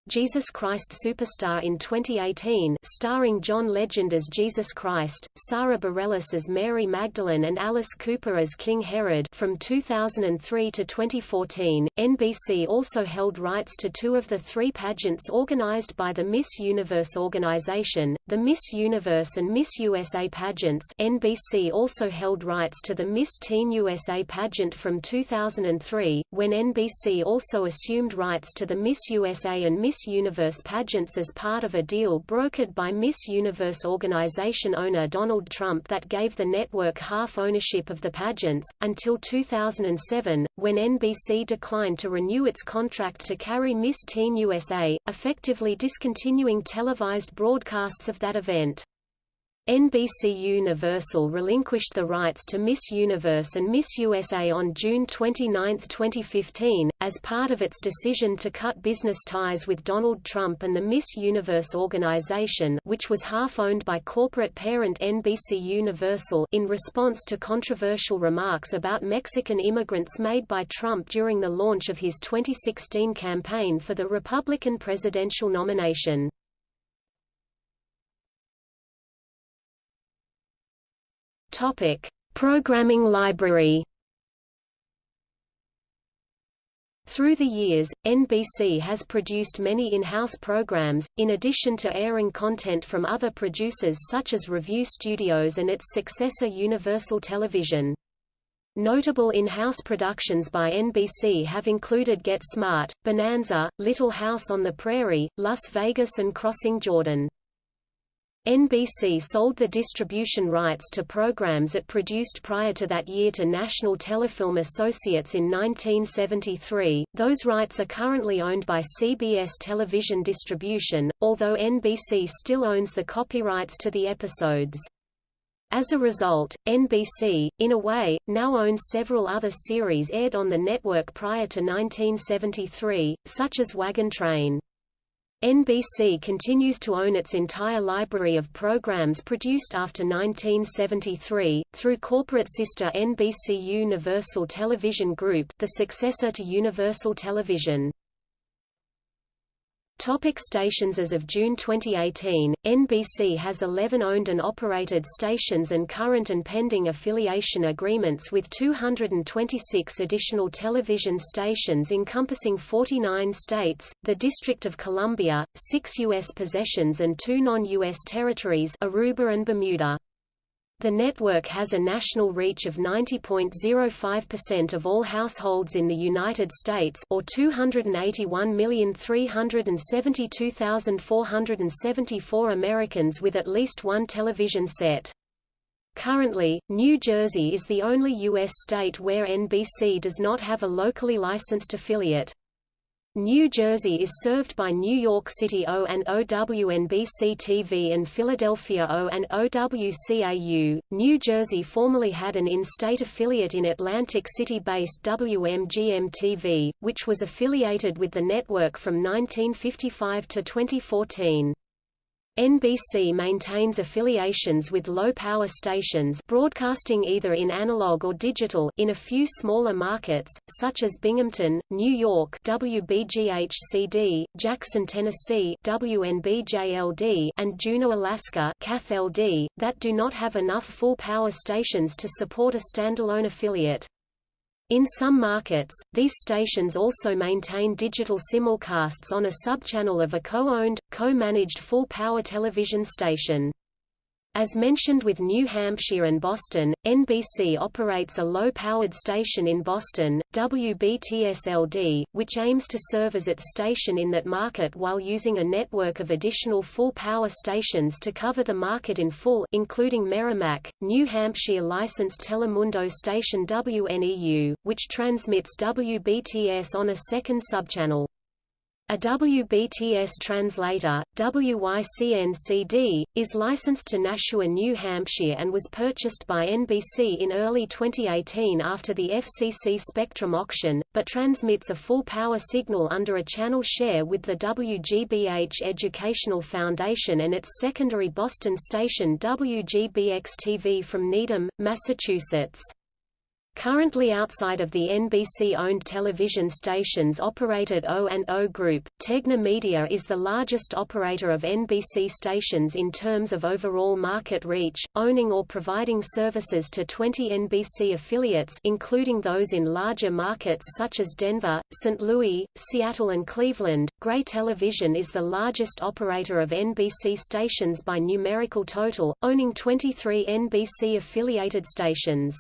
Jesus Christ Superstar in 2018 starring John Legend as Jesus Christ, Sara Bareilles as Mary Magdalene and Alice Cooper as King Herod from 2003 to 2014. NBC also held rights to two of the three pageants organized by the Miss Universe organization, the Miss Universe and Miss USA pageants NBC also held rights to the Miss Teen USA pageant from 2003, when NBC also assumed rights to the Miss USA and Miss Miss Universe pageants as part of a deal brokered by Miss Universe organization owner Donald Trump that gave the network half ownership of the pageants, until 2007, when NBC declined to renew its contract to carry Miss Teen USA, effectively discontinuing televised broadcasts of that event. NBC Universal relinquished the rights to Miss Universe and Miss USA on June 29, 2015, as part of its decision to cut business ties with Donald Trump and the Miss Universe organization which was half-owned by corporate parent NBC Universal in response to controversial remarks about Mexican immigrants made by Trump during the launch of his 2016 campaign for the Republican presidential nomination. Topic: Programming library. Through the years, NBC has produced many in-house programs, in addition to airing content from other producers such as Revue Studios and its successor Universal Television. Notable in-house productions by NBC have included Get Smart, Bonanza, Little House on the Prairie, Las Vegas and Crossing Jordan. NBC sold the distribution rights to programs it produced prior to that year to National Telefilm Associates in 1973. Those rights are currently owned by CBS Television Distribution, although NBC still owns the copyrights to the episodes. As a result, NBC, in a way, now owns several other series aired on the network prior to 1973, such as Wagon Train. NBC continues to own its entire library of programs produced after 1973, through corporate sister NBC Universal Television Group the successor to Universal Television. Topic stations As of June 2018, NBC has 11 owned and operated stations and current and pending affiliation agreements with 226 additional television stations encompassing 49 states, the District of Columbia, six U.S. possessions and two non-U.S. territories Aruba and Bermuda. The network has a national reach of 90.05% of all households in the United States or 281,372,474 Americans with at least one television set. Currently, New Jersey is the only U.S. state where NBC does not have a locally licensed affiliate. New Jersey is served by New York City O and OWNBC-TV and Philadelphia O and OWCAU. New Jersey formerly had an in-state affiliate in Atlantic City-based WMGM-TV, which was affiliated with the network from 1955 to 2014. NBC maintains affiliations with low-power stations broadcasting either in analog or digital in a few smaller markets, such as Binghamton, New York WBGH-CD, Jackson, Tennessee WNBJLD and Juneau, Alaska CATH-LD, that do not have enough full-power stations to support a standalone affiliate. In some markets, these stations also maintain digital simulcasts on a subchannel of a co-owned, co-managed full-power television station. As mentioned with New Hampshire and Boston, NBC operates a low-powered station in Boston, WBTSLD, which aims to serve as its station in that market while using a network of additional full-power stations to cover the market in full including Merrimack, New Hampshire licensed Telemundo station WNEU, which transmits WBTS on a second subchannel. A WBTS translator, WYCN-CD, is licensed to Nashua, New Hampshire and was purchased by NBC in early 2018 after the FCC Spectrum auction, but transmits a full-power signal under a channel share with the WGBH Educational Foundation and its secondary Boston station WGBX-TV from Needham, Massachusetts. Currently outside of the NBC-owned television stations operated O&O Group, Tegna Media is the largest operator of NBC stations in terms of overall market reach, owning or providing services to 20 NBC affiliates including those in larger markets such as Denver, St. Louis, Seattle and Cleveland. Gray Television is the largest operator of NBC stations by numerical total, owning 23 NBC-affiliated stations.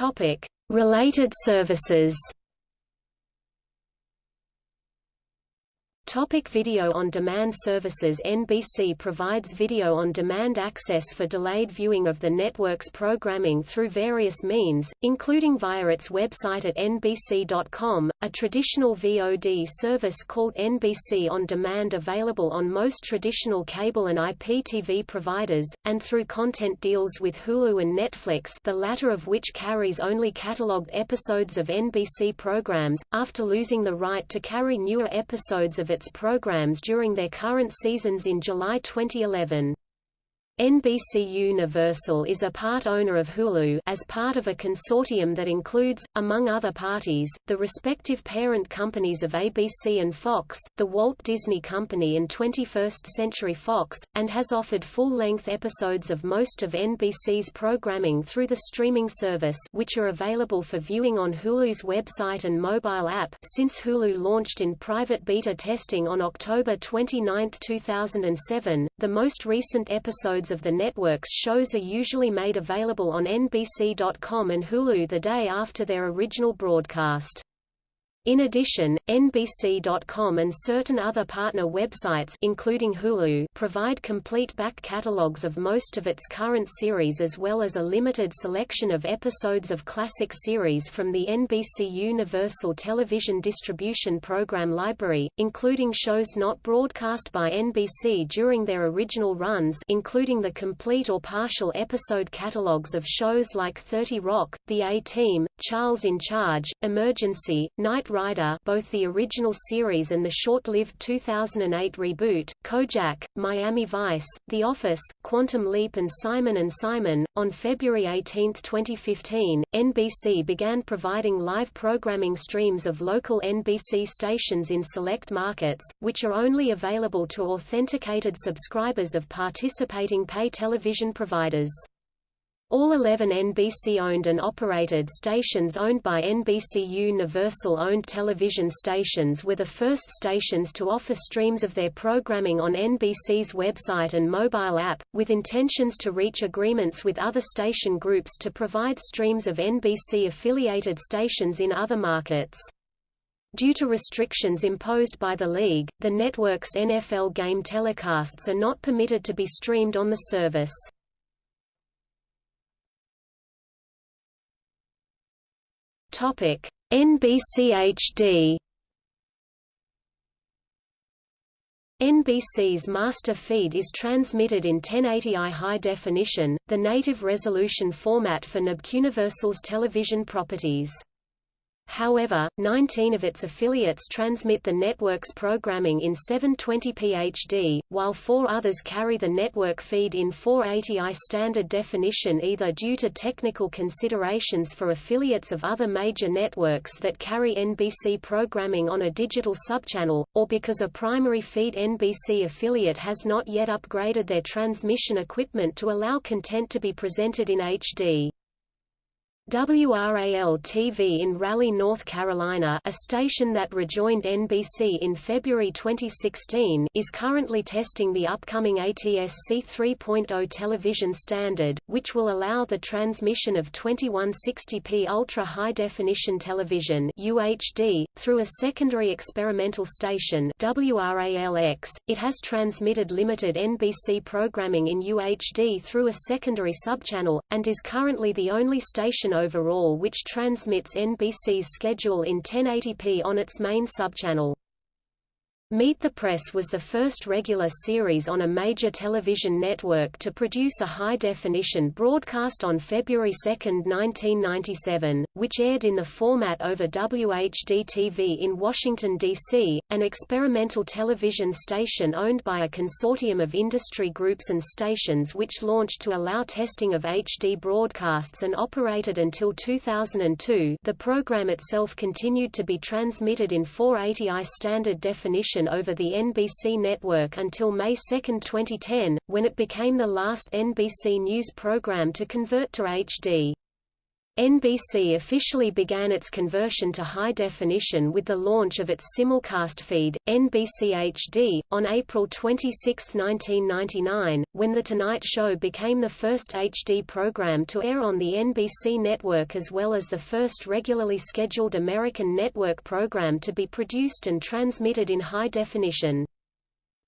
Topic: Related services. Topic video on demand services. NBC provides video on demand access for delayed viewing of the network's programming through various means, including via its website at nbc.com, a traditional VOD service called NBC On Demand available on most traditional cable and IPTV providers, and through content deals with Hulu and Netflix the latter of which carries only catalogued episodes of NBC programs, after losing the right to carry newer episodes of its programs during their current seasons in July 2011. NBC Universal is a part owner of Hulu as part of a consortium that includes, among other parties, the respective parent companies of ABC and Fox, the Walt Disney Company and 21st Century Fox, and has offered full-length episodes of most of NBC's programming through the streaming service which are available for viewing on Hulu's website and mobile app since Hulu launched in private beta testing on October 29, 2007. The most recent episodes of the network's shows are usually made available on NBC.com and Hulu the day after their original broadcast. In addition, NBC.com and certain other partner websites including Hulu provide complete back catalogs of most of its current series as well as a limited selection of episodes of classic series from the NBC Universal Television Distribution Program library, including shows not broadcast by NBC during their original runs including the complete or partial episode catalogs of shows like 30 Rock, The A-Team, Charles in Charge, Emergency, Rider both the original series and the short-lived 2008 reboot, Kojak, Miami Vice, The Office, Quantum Leap and Simon & Simon. On February 18, 2015, NBC began providing live programming streams of local NBC stations in select markets, which are only available to authenticated subscribers of participating pay television providers. All 11 NBC-owned and operated stations owned by NBC Universal-owned television stations were the first stations to offer streams of their programming on NBC's website and mobile app, with intentions to reach agreements with other station groups to provide streams of NBC-affiliated stations in other markets. Due to restrictions imposed by the league, the network's NFL game telecasts are not permitted to be streamed on the service. Topic: NBCHD NBC's master feed is transmitted in 1080i high definition, the native resolution format for NBCUniversal's television properties. However, 19 of its affiliates transmit the network's programming in 720p HD, while four others carry the network feed in 480i standard definition either due to technical considerations for affiliates of other major networks that carry NBC programming on a digital subchannel, or because a primary feed NBC affiliate has not yet upgraded their transmission equipment to allow content to be presented in HD. WRAL-TV in Raleigh, North Carolina a station that rejoined NBC in February 2016 is currently testing the upcoming ATSC 3.0 television standard, which will allow the transmission of 2160p ultra-high-definition television UHD, through a secondary experimental station WRAL-X. It has transmitted limited NBC programming in UHD through a secondary subchannel, and is currently the only station overall which transmits NBC's schedule in 1080p on its main subchannel. Meet the Press was the first regular series on a major television network to produce a high-definition broadcast on February 2, 1997, which aired in the format over WHD-TV in Washington, D.C., an experimental television station owned by a consortium of industry groups and stations which launched to allow testing of HD broadcasts and operated until 2002 the program itself continued to be transmitted in 480i standard definition over the NBC network until May 2, 2010, when it became the last NBC News program to convert to HD. NBC officially began its conversion to high definition with the launch of its simulcast feed, NBC HD, on April 26, 1999, when The Tonight Show became the first HD program to air on the NBC network as well as the first regularly scheduled American network program to be produced and transmitted in high definition.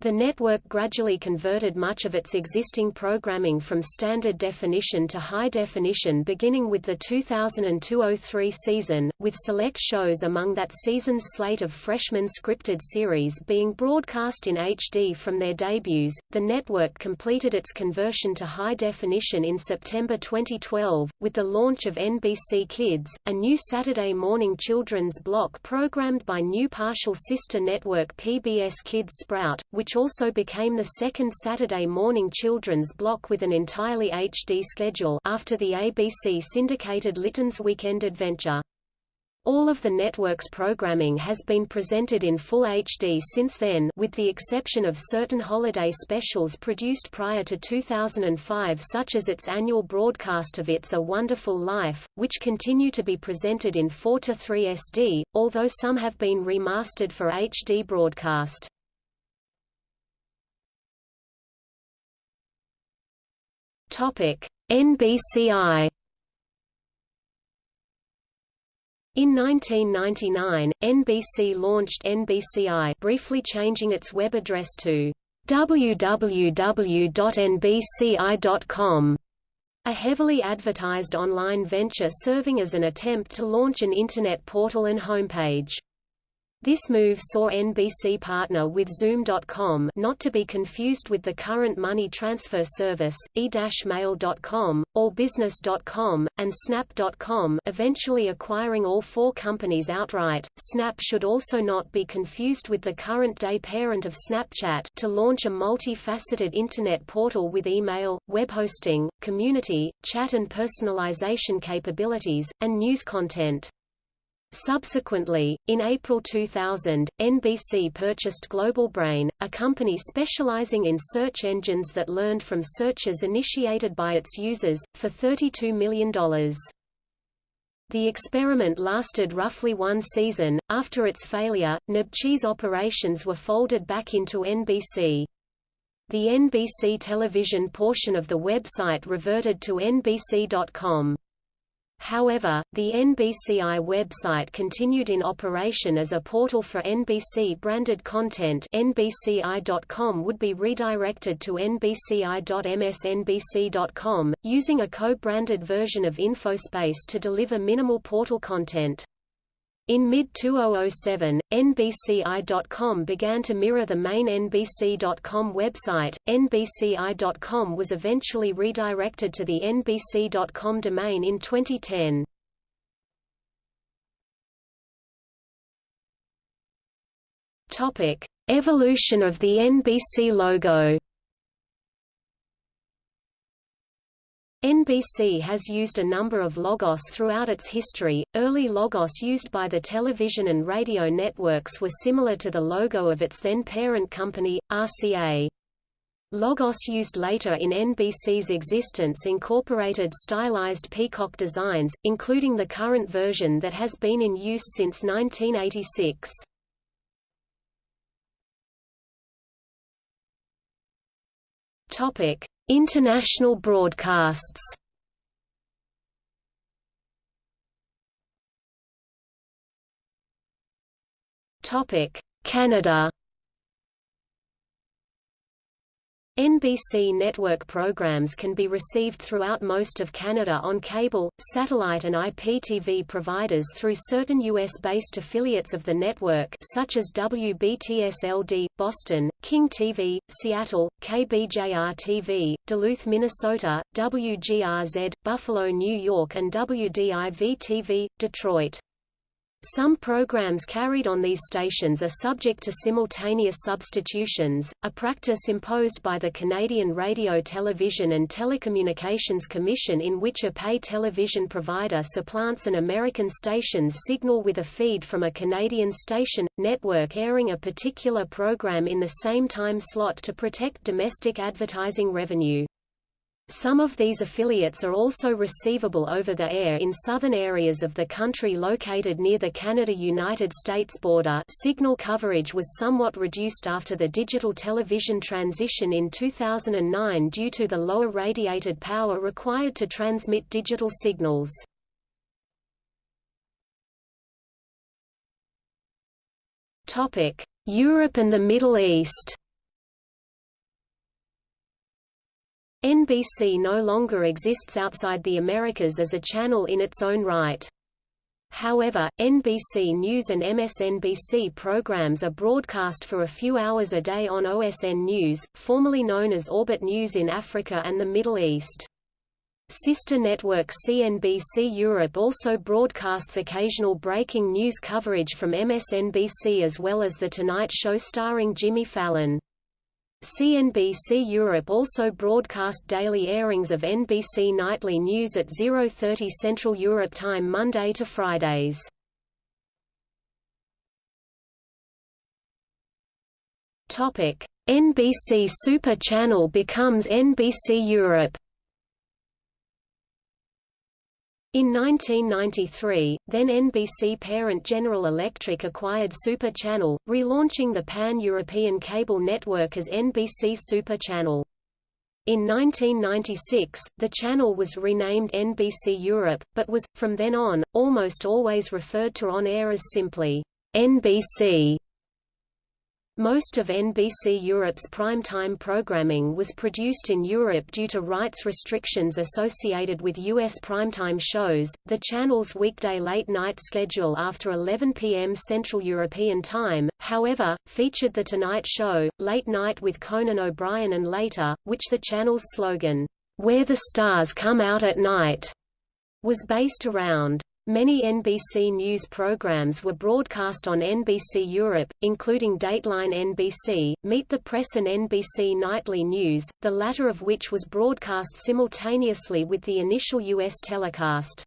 The network gradually converted much of its existing programming from standard definition to high definition beginning with the 2002–03 season, with select shows among that season's slate of freshman scripted series being broadcast in HD from their debuts. The network completed its conversion to high definition in September 2012, with the launch of NBC Kids, a new Saturday morning children's block programmed by new partial sister network PBS Kids Sprout, which which also became the second Saturday morning children's block with an entirely HD schedule after the ABC syndicated Litton's Weekend Adventure. All of the network's programming has been presented in full HD since then with the exception of certain holiday specials produced prior to 2005 such as its annual broadcast of It's a Wonderful Life, which continue to be presented in 4 to 3 SD, although some have been remastered for HD broadcast. NBCI In 1999, NBC launched NBCI briefly changing its web address to www.nbci.com, a heavily advertised online venture serving as an attempt to launch an Internet portal and homepage. This move saw NBC partner with Xoom.com not to be confused with the current money transfer service, e-mail.com, allbusiness.com, and Snap.com eventually acquiring all four companies outright. Snap should also not be confused with the current-day parent of Snapchat to launch a multi-faceted Internet portal with email, web hosting, community, chat and personalization capabilities, and news content. Subsequently, in April 2000, NBC purchased Global Brain, a company specializing in search engines that learned from searches initiated by its users, for $32 million. The experiment lasted roughly one season. After its failure, NBC's operations were folded back into NBC. The NBC television portion of the website reverted to NBC.com. However, the NBCI website continued in operation as a portal for NBC-branded content NBCI.com would be redirected to NBCI.msnbc.com, using a co-branded version of InfoSpace to deliver minimal portal content. In mid-2007, NBCI.com began to mirror the main NBC.com website. NBCI.com was eventually redirected to the NBC.com domain in 2010. Topic: Evolution of the NBC logo. NBC has used a number of logos throughout its history. Early logos used by the television and radio networks were similar to the logo of its then parent company, RCA. Logos used later in NBC's existence incorporated stylized peacock designs, including the current version that has been in use since 1986. Topic: International broadcasts. Topic: Canada NBC network programs can be received throughout most of Canada on cable, satellite and IPTV providers through certain U.S.-based affiliates of the network such as WBTS-LD, Boston, King TV, Seattle, KBJR-TV, Duluth, Minnesota, WGRZ, Buffalo, New York and WDIV-TV, Detroit. Some programs carried on these stations are subject to simultaneous substitutions, a practice imposed by the Canadian Radio Television and Telecommunications Commission in which a pay television provider supplants an American station's signal with a feed from a Canadian station, network airing a particular program in the same time slot to protect domestic advertising revenue. Some of these affiliates are also receivable over the air in southern areas of the country located near the Canada-United States border signal coverage was somewhat reduced after the digital television transition in 2009 due to the lower radiated power required to transmit digital signals. Europe and the Middle East NBC no longer exists outside the Americas as a channel in its own right. However, NBC News and MSNBC programs are broadcast for a few hours a day on OSN News, formerly known as Orbit News in Africa and the Middle East. Sister network CNBC Europe also broadcasts occasional breaking news coverage from MSNBC as well as The Tonight Show starring Jimmy Fallon. CNBC Europe also broadcast daily airings of NBC Nightly News at 0.30 Central Europe Time Monday to Fridays. NBC Super Channel becomes NBC Europe In 1993, then NBC parent General Electric acquired Super Channel, relaunching the pan-European cable network as NBC Super Channel. In 1996, the channel was renamed NBC Europe, but was, from then on, almost always referred to on air as simply, NBC. Most of NBC Europe's primetime programming was produced in Europe due to rights restrictions associated with U.S. primetime shows. The channel's weekday late night schedule after 11 p.m. Central European Time, however, featured The Tonight Show, Late Night with Conan O'Brien and later, which the channel's slogan, Where the Stars Come Out at Night, was based around. Many NBC News programs were broadcast on NBC Europe, including Dateline NBC, Meet the Press and NBC Nightly News, the latter of which was broadcast simultaneously with the initial U.S. telecast.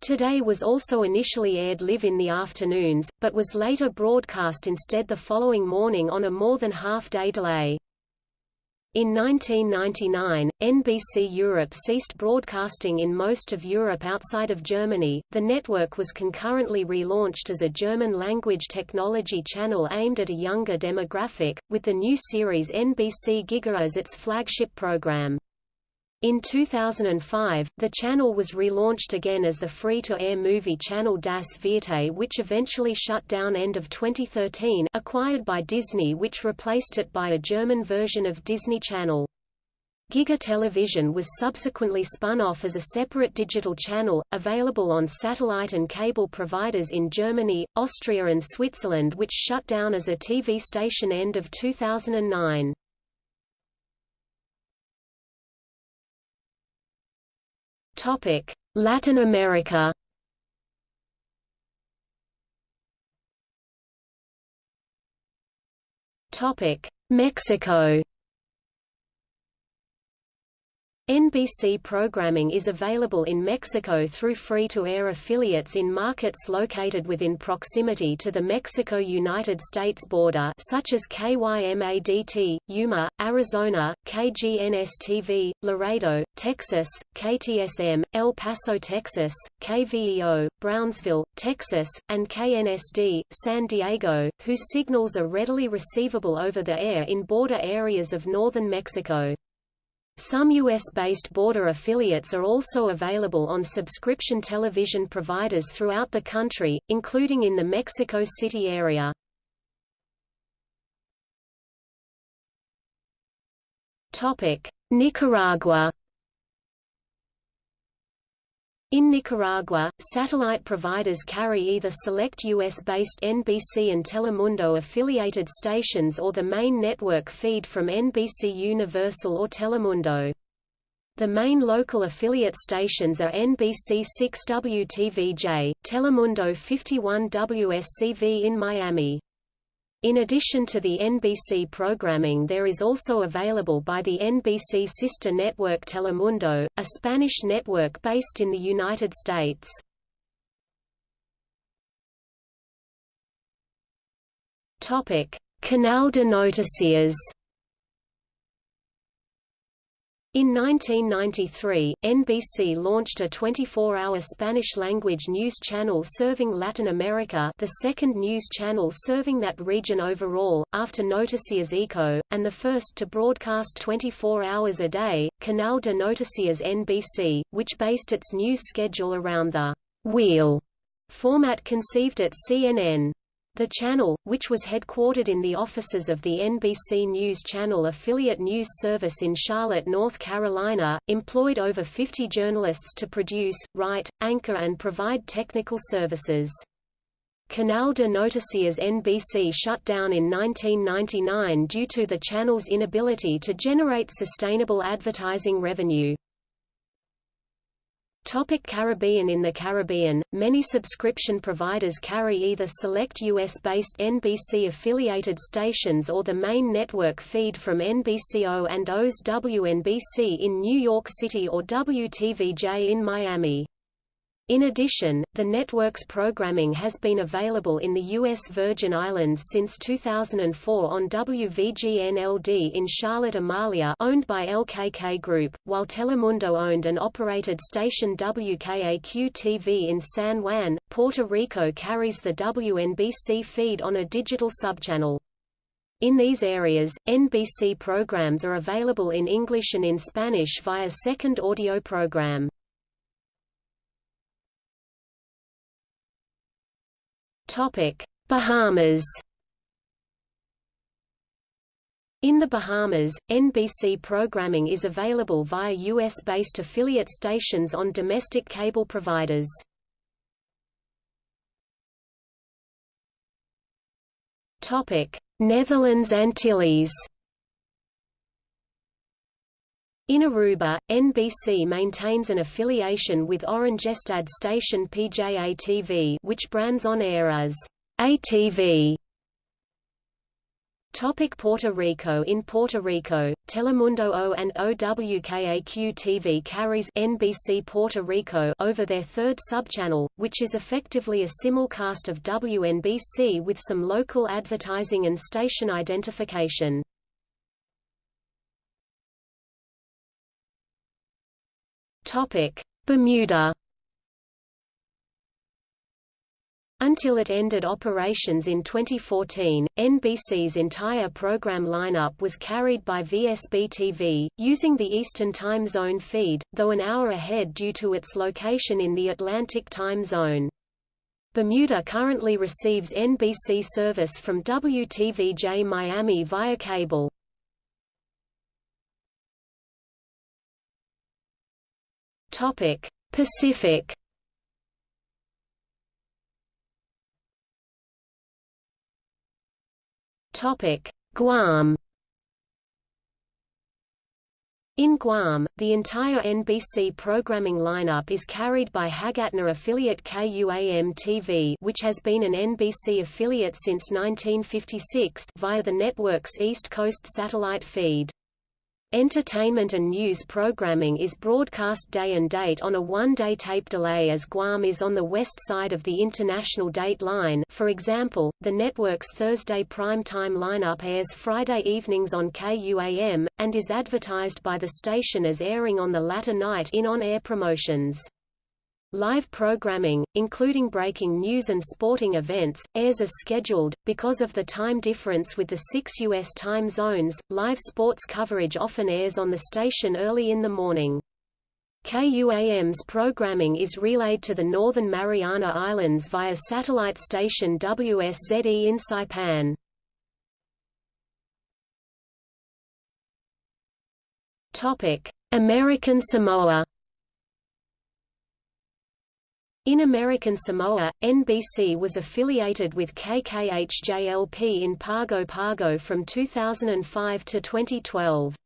Today was also initially aired live in the afternoons, but was later broadcast instead the following morning on a more than half-day delay. In 1999, NBC Europe ceased broadcasting in most of Europe outside of Germany. The network was concurrently relaunched as a German language technology channel aimed at a younger demographic, with the new series NBC Giga as its flagship program. In 2005, the channel was relaunched again as the free-to-air movie channel Das Vierte which eventually shut down end of 2013 acquired by Disney which replaced it by a German version of Disney Channel. Giga Television was subsequently spun off as a separate digital channel, available on satellite and cable providers in Germany, Austria and Switzerland which shut down as a TV station end of 2009. Topic: Latin America. Topic: Mexico. NBC programming is available in Mexico through free-to-air affiliates in markets located within proximity to the Mexico-United States border such as KYMADT, Yuma, Arizona, KGNS-TV, Laredo, Texas, KTSM, El Paso, Texas, KVEO, Brownsville, Texas, and KNSD, San Diego, whose signals are readily receivable over the air in border areas of northern Mexico. Some U.S.-based border affiliates are also available on subscription television providers throughout the country, including in the Mexico City area. Nicaragua in Nicaragua, satellite providers carry either select U.S.-based NBC and Telemundo affiliated stations or the main network feed from NBC Universal or Telemundo. The main local affiliate stations are NBC 6WTVJ, Telemundo 51WSCV in Miami. In addition to the NBC programming there is also available by the NBC sister network Telemundo, a Spanish network based in the United States. Canal de Noticias In 1993, NBC launched a 24-hour Spanish-language news channel serving Latin America the second news channel serving that region overall, after Noticias ECO, and the first to broadcast 24 hours a day, Canal de Noticias NBC, which based its news schedule around the «wheel» format conceived at CNN. The channel, which was headquartered in the offices of the NBC News Channel affiliate news service in Charlotte, North Carolina, employed over 50 journalists to produce, write, anchor and provide technical services. Canal de Noticias NBC shut down in 1999 due to the channel's inability to generate sustainable advertising revenue. Topic Caribbean In the Caribbean, many subscription providers carry either select U.S.-based NBC-affiliated stations or the main network feed from NBCO and O's WNBC in New York City or WTVJ in Miami. In addition, the network's programming has been available in the U.S. Virgin Islands since 2004 on WVGN-LD in Charlotte Amalie owned by LKK Group, while Telemundo owned and operated station WKAQ-TV in San Juan, Puerto Rico carries the WNBC feed on a digital subchannel. In these areas, NBC programs are available in English and in Spanish via second audio program. Bahamas. In the Bahamas, NBC programming is available via US-based affiliate stations on domestic cable providers. Netherlands Antilles. In Aruba, NBC maintains an affiliation with Oranjestad station PJA-TV which brands on air as ATV. Topic Puerto Rico In Puerto Rico, Telemundo O and OWKAQ-TV carries NBC Puerto Rico over their third subchannel, which is effectively a simulcast of WNBC with some local advertising and station identification. Topic: Bermuda. Until it ended operations in 2014, NBC's entire program lineup was carried by VSB-TV, using the Eastern Time Zone feed, though an hour ahead due to its location in the Atlantic Time Zone. Bermuda currently receives NBC service from WTVJ Miami via cable. Topic: Pacific. Topic: Guam. In Guam, the entire NBC programming lineup is carried by Hagatna affiliate KUAM-TV which has been an NBC affiliate since 1956 via the network's East Coast satellite feed. Entertainment and news programming is broadcast day and date on a one-day tape delay as Guam is on the west side of the international date line for example, the network's Thursday prime-time lineup airs Friday evenings on KUAM, and is advertised by the station as airing on the latter night in on-air promotions. Live programming, including breaking news and sporting events, airs as scheduled. Because of the time difference with the six U.S. time zones, live sports coverage often airs on the station early in the morning. KUAM's programming is relayed to the Northern Mariana Islands via satellite station WSZE in Saipan. American Samoa in American Samoa, NBC was affiliated with KKHJLP in Pago Pago from 2005 to 2012.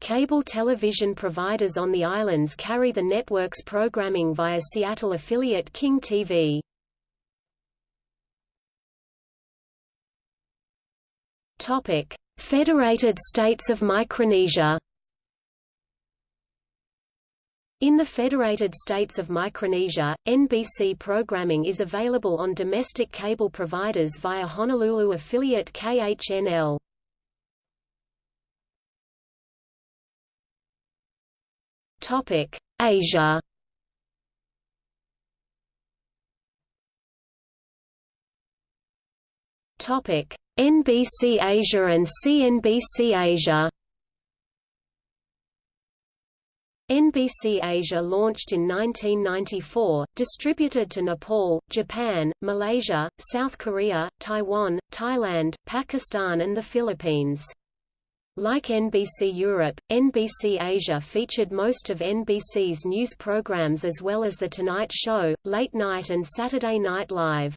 Cable television providers on the islands carry the network's programming via Seattle affiliate KING-TV. Federated States of Micronesia in the Federated States of Micronesia, NBC programming is available on domestic cable providers via Honolulu affiliate KHNL. Topic: Asia. Topic: NBC Asia and CNBC Asia. NBC Asia launched in 1994, distributed to Nepal, Japan, Malaysia, South Korea, Taiwan, Thailand, Pakistan and the Philippines. Like NBC Europe, NBC Asia featured most of NBC's news programs as well as The Tonight Show, Late Night and Saturday Night Live.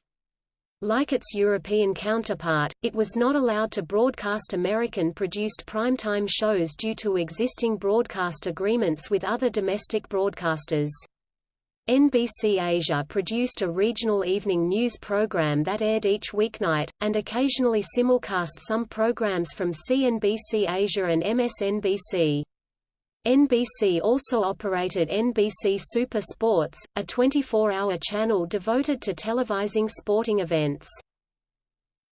Like its European counterpart, it was not allowed to broadcast American-produced primetime shows due to existing broadcast agreements with other domestic broadcasters. NBC Asia produced a regional evening news program that aired each weeknight, and occasionally simulcast some programs from CNBC Asia and MSNBC. NBC also operated NBC Super Sports, a 24-hour channel devoted to televising sporting events.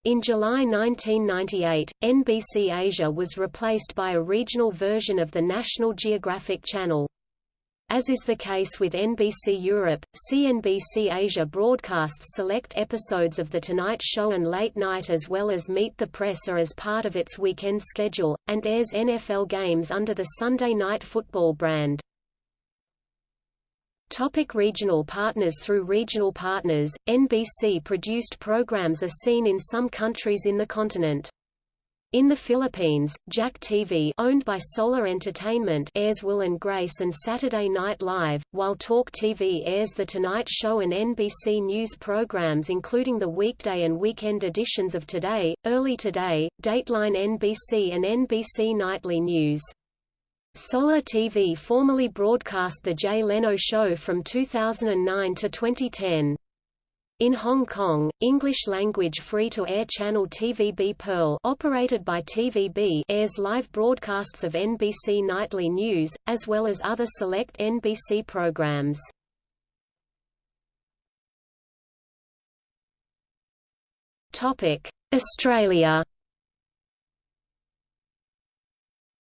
In July 1998, NBC Asia was replaced by a regional version of the National Geographic Channel. As is the case with NBC Europe, CNBC Asia broadcasts select episodes of The Tonight Show and Late Night as well as Meet the Press are as part of its weekend schedule, and airs NFL games under the Sunday Night Football brand. Topic regional partners Through regional partners, NBC-produced programs are seen in some countries in the continent. In the Philippines, Jack TV owned by Solar Entertainment airs Will and Grace and Saturday Night Live, while Talk TV airs The Tonight Show and NBC News programs including the weekday and weekend editions of Today, Early Today, Dateline NBC and NBC Nightly News. Solar TV formerly broadcast The Jay Leno Show from 2009 to 2010. In Hong Kong, English-language free-to-air channel TVB Pearl operated by TVB airs live broadcasts of NBC Nightly News, as well as other select NBC programs. Australia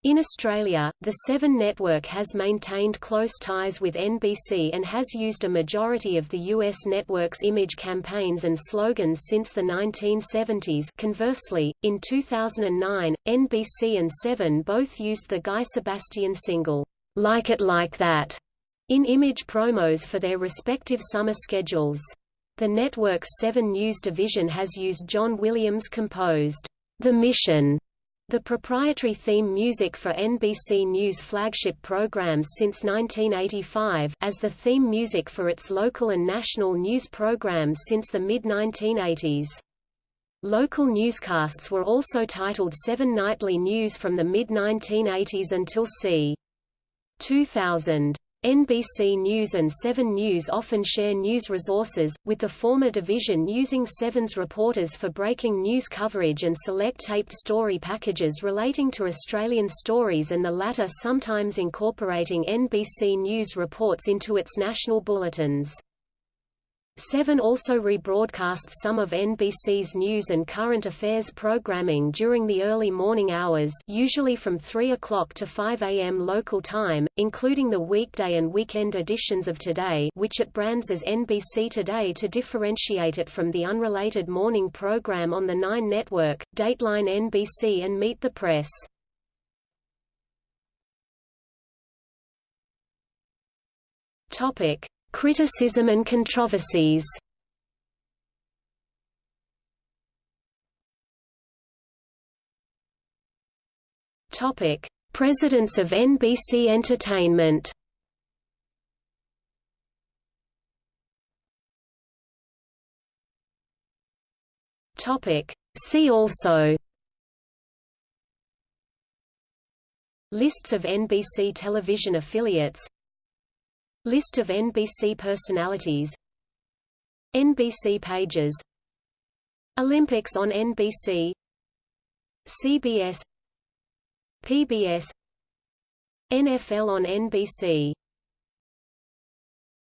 In Australia, the Seven Network has maintained close ties with NBC and has used a majority of the U.S. network's image campaigns and slogans since the 1970s conversely, in 2009, NBC and Seven both used the Guy Sebastian single, "'Like It Like That' in image promos for their respective summer schedules. The network's Seven News division has used John Williams composed, "'The Mission' The proprietary theme music for NBC News flagship programs since 1985 as the theme music for its local and national news programs since the mid-1980s. Local newscasts were also titled Seven Nightly News from the mid-1980s until c. 2000. NBC News and 7 News often share news resources, with the former division using Seven's reporters for breaking news coverage and select taped story packages relating to Australian stories and the latter sometimes incorporating NBC News reports into its national bulletins. Seven also rebroadcasts some of NBC's news and current affairs programming during the early morning hours usually from 3 o'clock to 5 a.m. local time, including the weekday and weekend editions of Today which it brands as NBC Today to differentiate it from the unrelated morning program on the Nine Network, Dateline NBC and Meet the Press. Topic. Criticism and controversies Topic: Presidents of NBC Entertainment. Topic: See also. Lists of NBC television affiliates List of NBC personalities. NBC pages. Olympics on NBC CBS PBS NFL on NBC